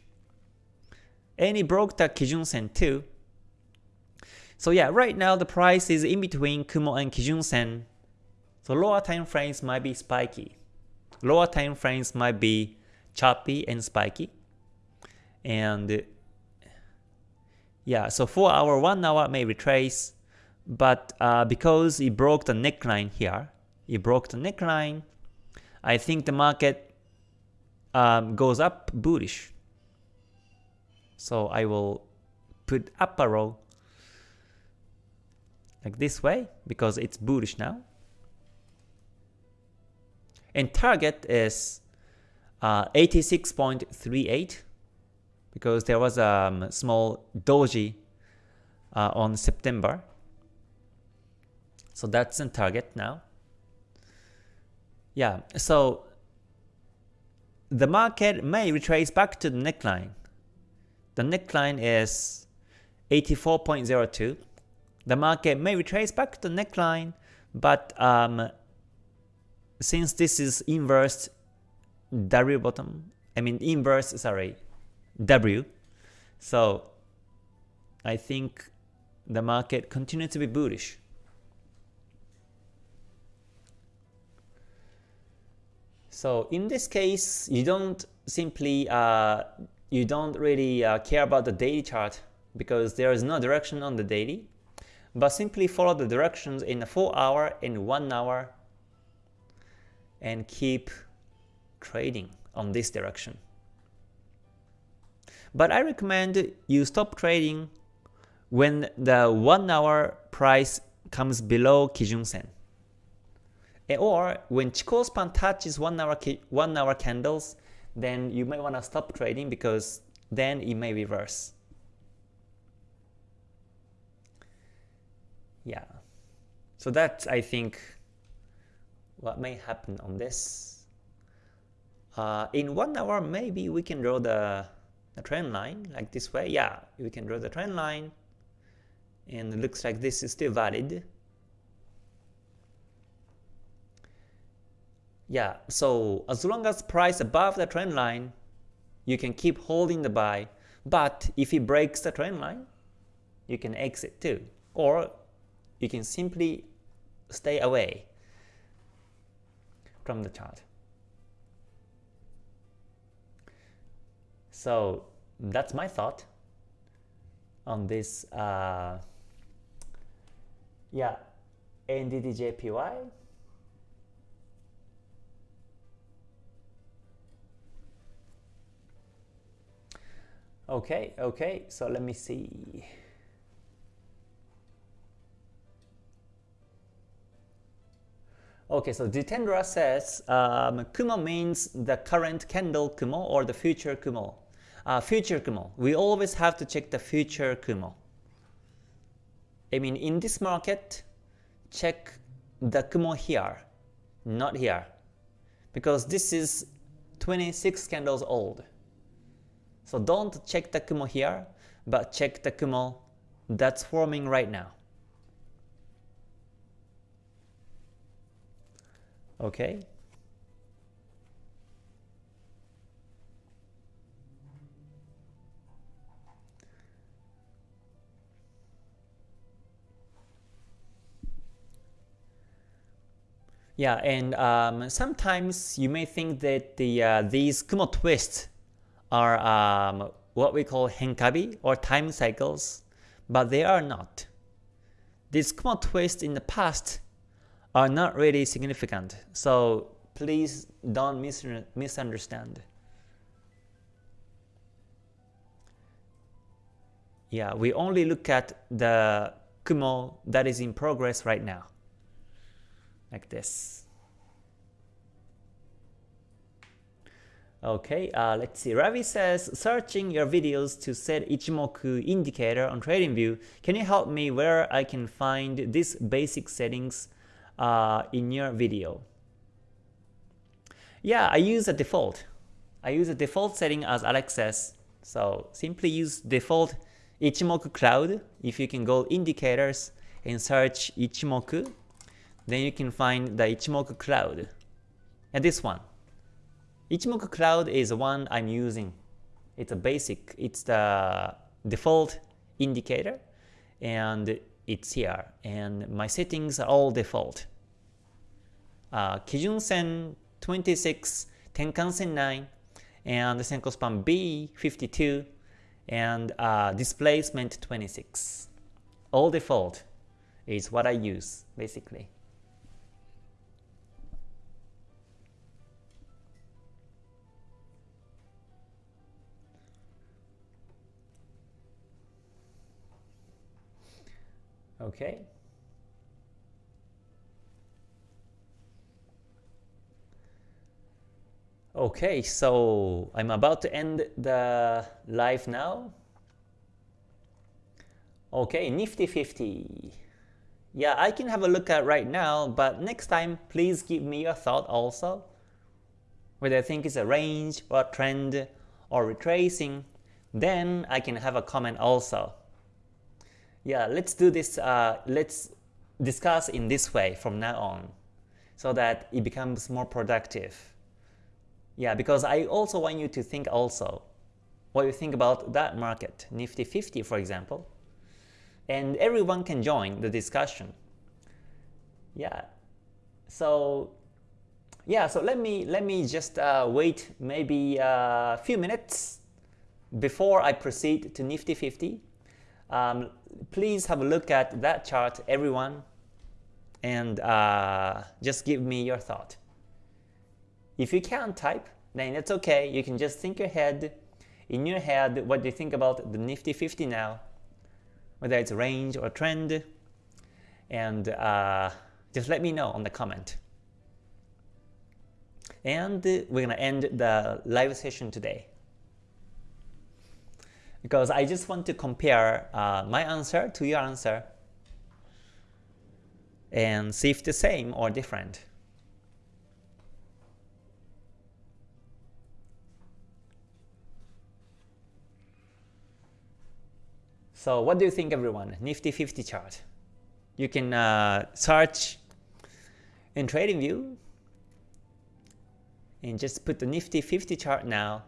And it broke the Kijun Sen too. So yeah, right now the price is in between Kumo and Kijun Sen. So lower time frames might be spiky. Lower time frames might be choppy and spiky. And yeah, so 4 hour, 1 hour may retrace, but uh, because it broke the neckline here, it broke the neckline, I think the market um, goes up bullish. So I will put up arrow like this way because it's bullish now. And target is uh, 86.38 because there was a um, small doji uh, on September. So that's in target now. Yeah, so the market may retrace back to the neckline. The neckline is 84.02. The market may retrace back to the neckline, but um, since this is inverse W bottom, I mean inverse, sorry, W. So I think the market continues to be bullish. So in this case, you don't simply uh, you don't really uh, care about the daily chart because there is no direction on the daily, but simply follow the directions in a 4 hour and 1 hour and keep trading on this direction. But I recommend you stop trading when the 1 hour price comes below Kijun Sen. Or when Chikou span touches 1 hour, 1 hour candles, then you may want to stop trading because then it may reverse. Yeah. So that's, I think, what may happen on this. Uh, in 1 hour, maybe we can draw the the trend line like this way. Yeah, we can draw the trend line and it looks like this is still valid. Yeah, so as long as price above the trend line, you can keep holding the buy, but if it breaks the trend line, you can exit too. Or you can simply stay away from the chart. So that's my thought on this uh, yeah NZDJPY okay okay so let me see Okay, so Jitendra says um, Kumo means the current candle Kumo or the future Kumo. Uh, future Kumo. We always have to check the future Kumo. I mean, in this market, check the Kumo here, not here. Because this is 26 candles old. So don't check the Kumo here, but check the Kumo that's forming right now. Okay. Yeah, and um, sometimes you may think that the uh, these Kumo twists are um, what we call henkabi or time cycles, but they are not. These Kumo twists in the past are not really significant. So please don't mis misunderstand. Yeah, we only look at the Kumo that is in progress right now. Like this. Okay, uh, let's see. Ravi says, searching your videos to set Ichimoku indicator on TradingView, can you help me where I can find these basic settings uh, in your video. Yeah, I use a default. I use a default setting as Alex says. So simply use default Ichimoku Cloud. If you can go indicators and search Ichimoku, then you can find the Ichimoku Cloud. And this one. Ichimoku Cloud is the one I'm using. It's a basic, it's the default indicator and it's here. And my settings are all default uh, Kijun Sen 26, Tenkan Sen 9, and the Senko span B 52, and uh, displacement 26. All default is what I use basically. Okay. Okay, so I'm about to end the live now. Okay, Nifty 50. Yeah, I can have a look at right now, but next time please give me your thought also. Whether I think it's a range or trend or retracing, then I can have a comment also. Yeah, let's do this, uh, let's discuss in this way from now on so that it becomes more productive. Yeah, because I also want you to think also what you think about that market, Nifty 50 for example, and everyone can join the discussion. Yeah, so yeah, so let me let me just uh, wait maybe a few minutes before I proceed to Nifty 50. Um, please have a look at that chart, everyone, and uh, just give me your thought. If you can't type, then it's okay. You can just think your head, in your head, what do you think about the Nifty 50 now, whether it's range or trend, and uh, just let me know on the comment. And we're gonna end the live session today. Because I just want to compare uh, my answer to your answer and see if the same or different. So what do you think everyone? Nifty 50 chart. You can uh, search in TradingView and just put the Nifty 50 chart now.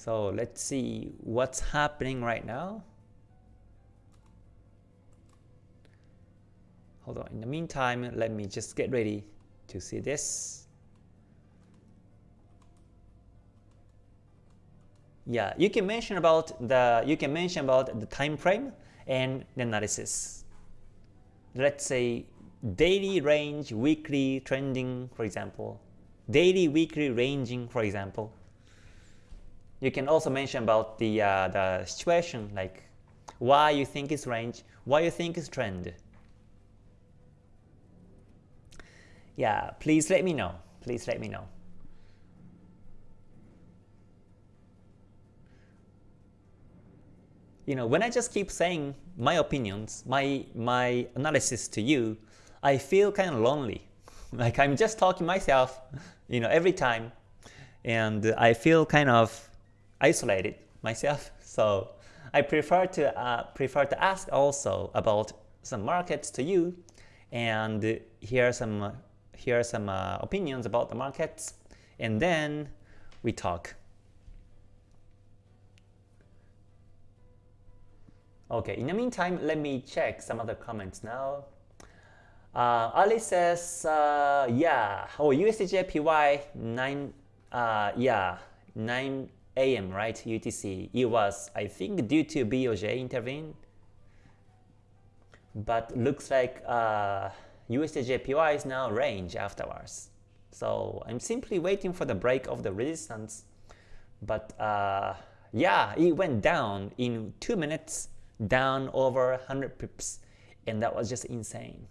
So let's see what's happening right now. Hold on, in the meantime, let me just get ready to see this. Yeah, you can mention about the you can mention about the time frame and the analysis. Let's say daily range, weekly trending, for example. Daily, weekly ranging, for example. You can also mention about the uh, the situation, like why you think it's range, why you think it's trend. Yeah, please let me know. Please let me know. You know, when I just keep saying my opinions, my my analysis to you, I feel kind of lonely. Like I'm just talking myself, you know, every time, and I feel kind of isolated myself. So I prefer to uh, prefer to ask also about some markets to you, and hear some hear some uh, opinions about the markets, and then we talk. Okay, in the meantime, let me check some other comments now. Uh, Ali says, uh, yeah, oh, USDJPY 9, uh, yeah, 9 a.m., right, UTC. It was, I think, due to BOJ intervene. But looks like uh, USDJPY is now range afterwards. So I'm simply waiting for the break of the resistance. But uh, yeah, it went down in 2 minutes, down over 100 pips. And that was just insane.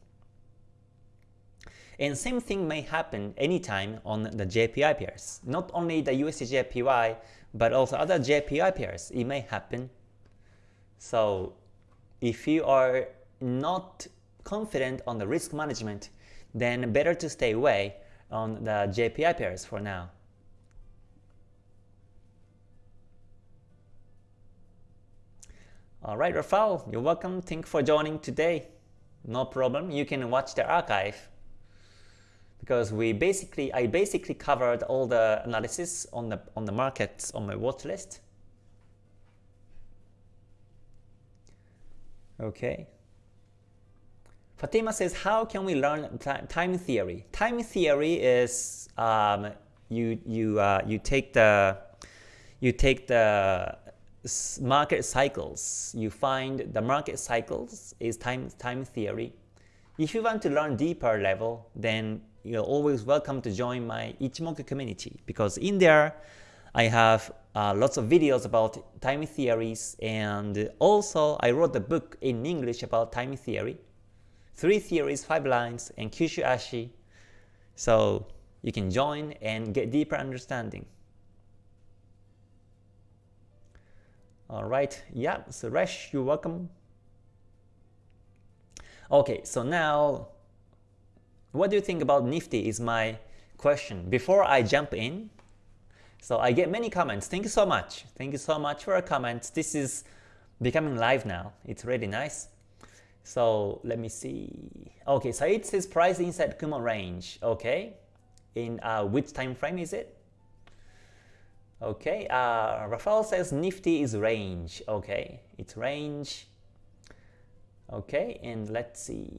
And same thing may happen anytime on the JPY pairs. Not only the USDJPY, but also other JPY pairs. It may happen. So if you are not confident on the risk management, then better to stay away on the JPY pairs for now. Alright, Rafael, you're welcome. Thank you for joining today. No problem. You can watch the archive because we basically I basically covered all the analysis on the on the markets on my watch list. Okay. Fatima says, how can we learn time theory? Time theory is um, you you uh, you take the you take the market cycles. You find the market cycles is time time theory. If you want to learn deeper level, then you're always welcome to join my Ichimoku community because in there I have uh, lots of videos about time theories and also I wrote a book in English about time theory three theories, five lines, and Kyushu Ashi. So you can join and get deeper understanding. Alright, yeah, so Resh, you're welcome. Okay, so now, what do you think about Nifty is my question. Before I jump in, so I get many comments. Thank you so much. Thank you so much for your comments. This is becoming live now. It's really nice. So let me see. Okay, so it says price inside Kumo range. Okay, in uh, which time frame is it? Okay, uh, Rafael says Nifty is range. Okay, it's range. Okay, and let's see.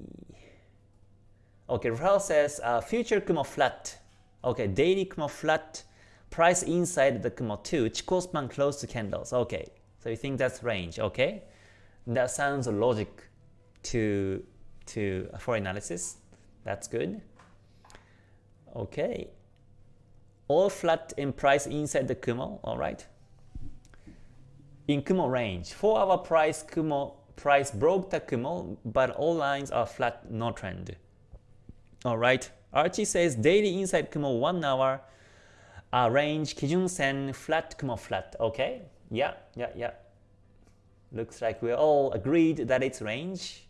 Okay, Rafael says uh, future Kumo flat. Okay, daily Kumo flat. Price inside the Kumo 2. Chikou span close to candles. Okay, so you think that's range. Okay, that sounds logic to, to for analysis. That's good. Okay. All flat in price inside the Kumo, alright. In Kumo range, 4 hour price Kumo price broke the Kumo, but all lines are flat, no trend. Alright, Archie says daily inside Kumo 1 hour uh, range Kijun Sen flat Kumo flat. Okay, yeah, yeah, yeah. Looks like we're all agreed that it's range.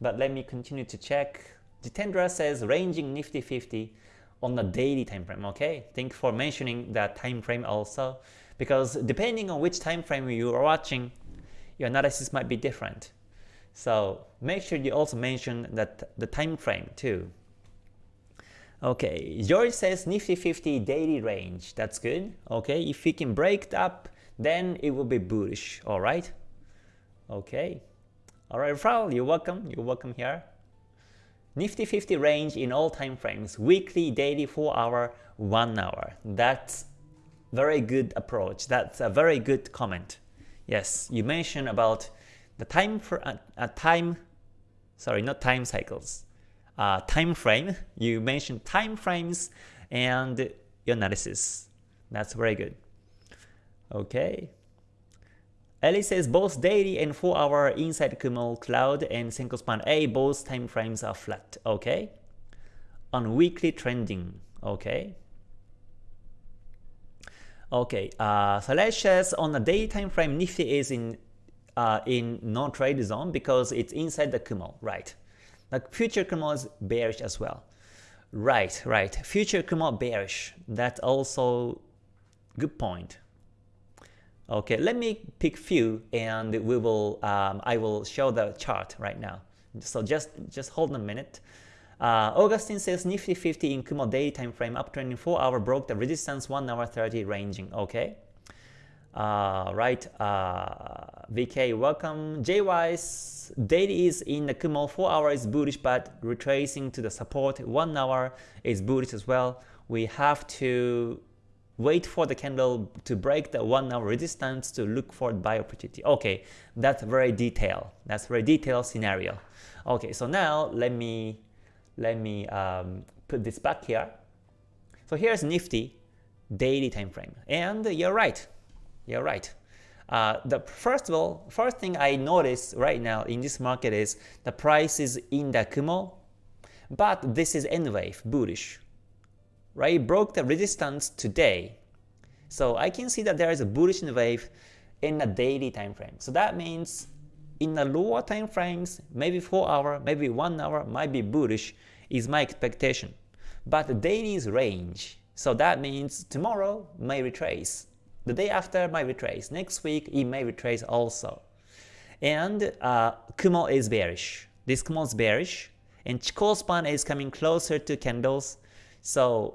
But let me continue to check. Jitendra says ranging Nifty 50 on the daily time frame, okay? Thank for mentioning that time frame also, because depending on which time frame you are watching, your analysis might be different. So make sure you also mention that the time frame too. Okay, George says Nifty 50 daily range. That's good. Okay, if we can break it up, then it will be bullish. All right. Okay. All right, Frau, you're welcome. You're welcome here. Nifty 50 range in all time frames, weekly, daily, 4 hour, 1 hour. That's very good approach. That's a very good comment. Yes, you mentioned about the time for a uh, time, sorry, not time cycles, uh, time frame. You mentioned time frames and your analysis. That's very good. Okay. Ellie says both daily and 4 hour inside Kumo Cloud and Senkou Span A both time frames are flat. Okay. On weekly trending. Okay. Okay. Uh, says on the day time frame Nifty is in uh, in non-trade zone because it's inside the Kumo. Right. The future Kumo is bearish as well. Right. Right. Future Kumo bearish. That's also good point. Okay, let me pick few and we will um, I will show the chart right now. So just just hold a minute. Uh, Augustine says Nifty 50 in Kumo day time frame uptrending 4 hour broke the resistance 1 hour 30 ranging. Okay. Uh, right. Uh, VK welcome. JY's daily is in the Kumo 4 hour is bullish but retracing to the support 1 hour is bullish as well. We have to wait for the candle to break the one hour resistance to look for buy opportunity. Okay, that's very detailed. That's very detailed scenario. Okay, so now let me let me um, put this back here. So here's Nifty daily time frame, and you're right. You're right. Uh, the first of all, first thing I notice right now in this market is the price is in the Kumo, but this is N wave bullish right? Broke the resistance today. So I can see that there is a bullish wave in the daily time frame. So that means in the lower time frames, maybe 4 hour, maybe 1 hour might be bullish is my expectation. But the daily is range. So that means tomorrow may retrace. The day after might retrace. Next week it may retrace also. And uh, Kumo is bearish. This Kumo is bearish. And Chikou span is coming closer to candles. So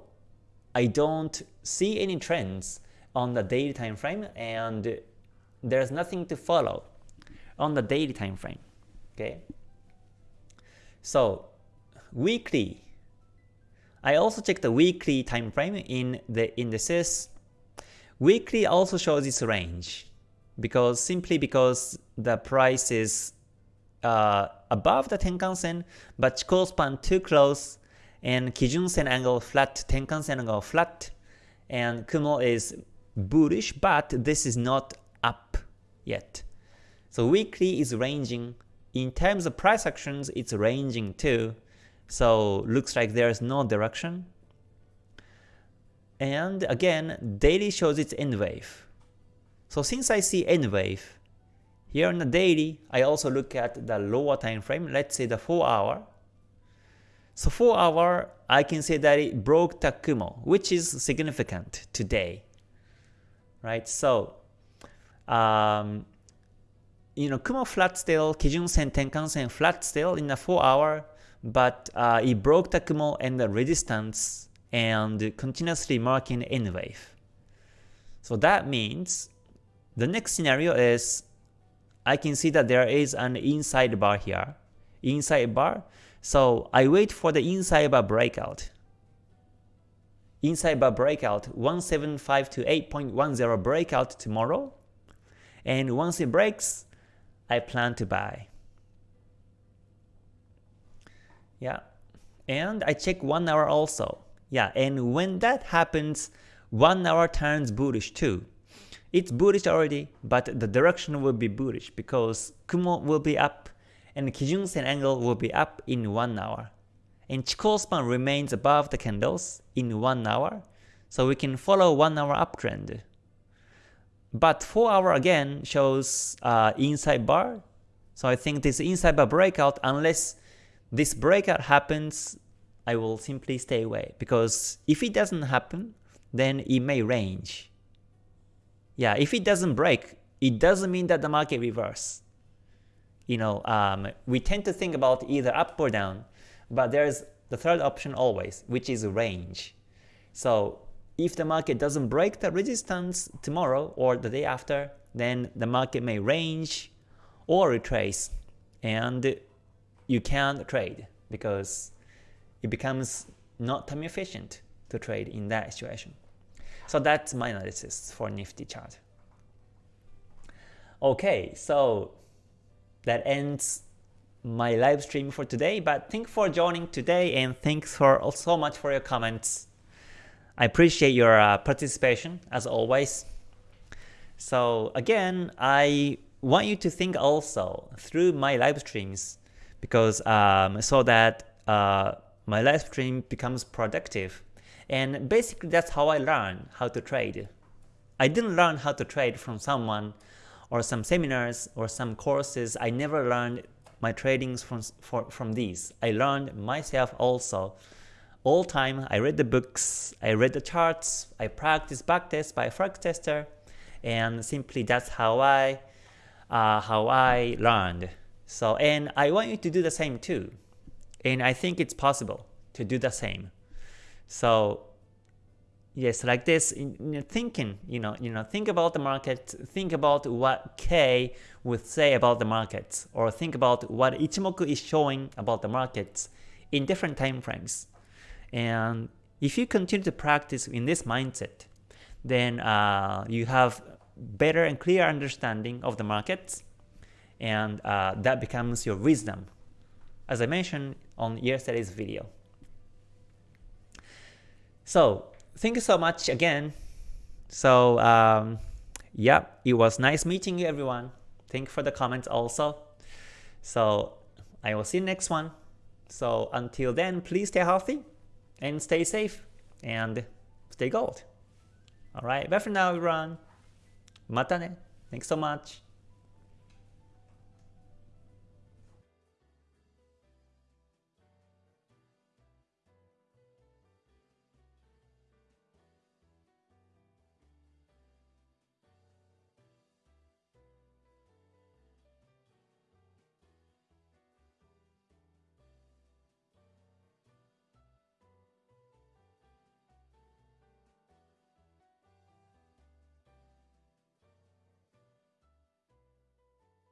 I don't see any trends on the daily time frame and there's nothing to follow on the daily time frame. Okay. So weekly, I also check the weekly time frame in the indices. Weekly also shows its range because simply because the price is uh, above the Tenkan Sen, but Chikou span too close and Kijun Sen angle flat, Tenkan Sen angle flat, and Kumo is bullish, but this is not up yet. So weekly is ranging. In terms of price actions, it's ranging too. So looks like there's no direction. And again, daily shows its N wave. So since I see N wave, here on the daily, I also look at the lower time frame, let's say the 4 hour. So 4 hour, I can say that it broke the Kumo, which is significant today. Right? So, um, you know, Kumo flat still, Kijun Sen, Tenkan Sen flat still in the 4 hour, but uh, it broke the Kumo and the resistance and continuously marking N wave. So that means the next scenario is I can see that there is an inside bar here. Inside bar, so I wait for the inside bar breakout. Inside bar breakout 175 to 8.10 breakout tomorrow. And once it breaks, I plan to buy. Yeah. And I check 1 hour also. Yeah, and when that happens, 1 hour turns bullish too. It's bullish already, but the direction will be bullish because Kumo will be up and Kijun Sen angle will be up in 1 hour. And Chikou span remains above the candles in 1 hour, so we can follow 1 hour uptrend. But 4 hour again shows uh, inside bar, so I think this inside bar breakout, unless this breakout happens I will simply stay away because if it doesn't happen, then it may range. Yeah, if it doesn't break, it doesn't mean that the market reverse. You know, um, we tend to think about either up or down, but there's the third option always, which is range. So if the market doesn't break the resistance tomorrow or the day after, then the market may range or retrace, and you can't trade because it becomes not time efficient to trade in that situation. So that's my analysis for Nifty chart. Okay, so that ends my live stream for today, but thanks for joining today and thanks for so much for your comments. I appreciate your uh, participation as always. So again, I want you to think also through my live streams because um, so that uh, my live stream becomes productive. And basically that's how I learn how to trade. I didn't learn how to trade from someone or some seminars or some courses. I never learned my tradings from, for, from these. I learned myself also. All time I read the books, I read the charts, I practice backtest by Forex Tester, and simply that's how I uh, how I learned. So and I want you to do the same too. And I think it's possible to do the same. So yes, like this, in, in thinking, you know, you know, think about the market, think about what K would say about the markets, or think about what Ichimoku is showing about the markets in different time frames. And if you continue to practice in this mindset, then uh, you have better and clear understanding of the markets, and uh, that becomes your wisdom, as I mentioned on yesterday's video. So thank you so much again. So um, yeah, it was nice meeting you everyone. Thank you for the comments also. So I will see you next one. So until then, please stay healthy and stay safe and stay gold. Alright, bye for now everyone. Mata ne. Thanks so much.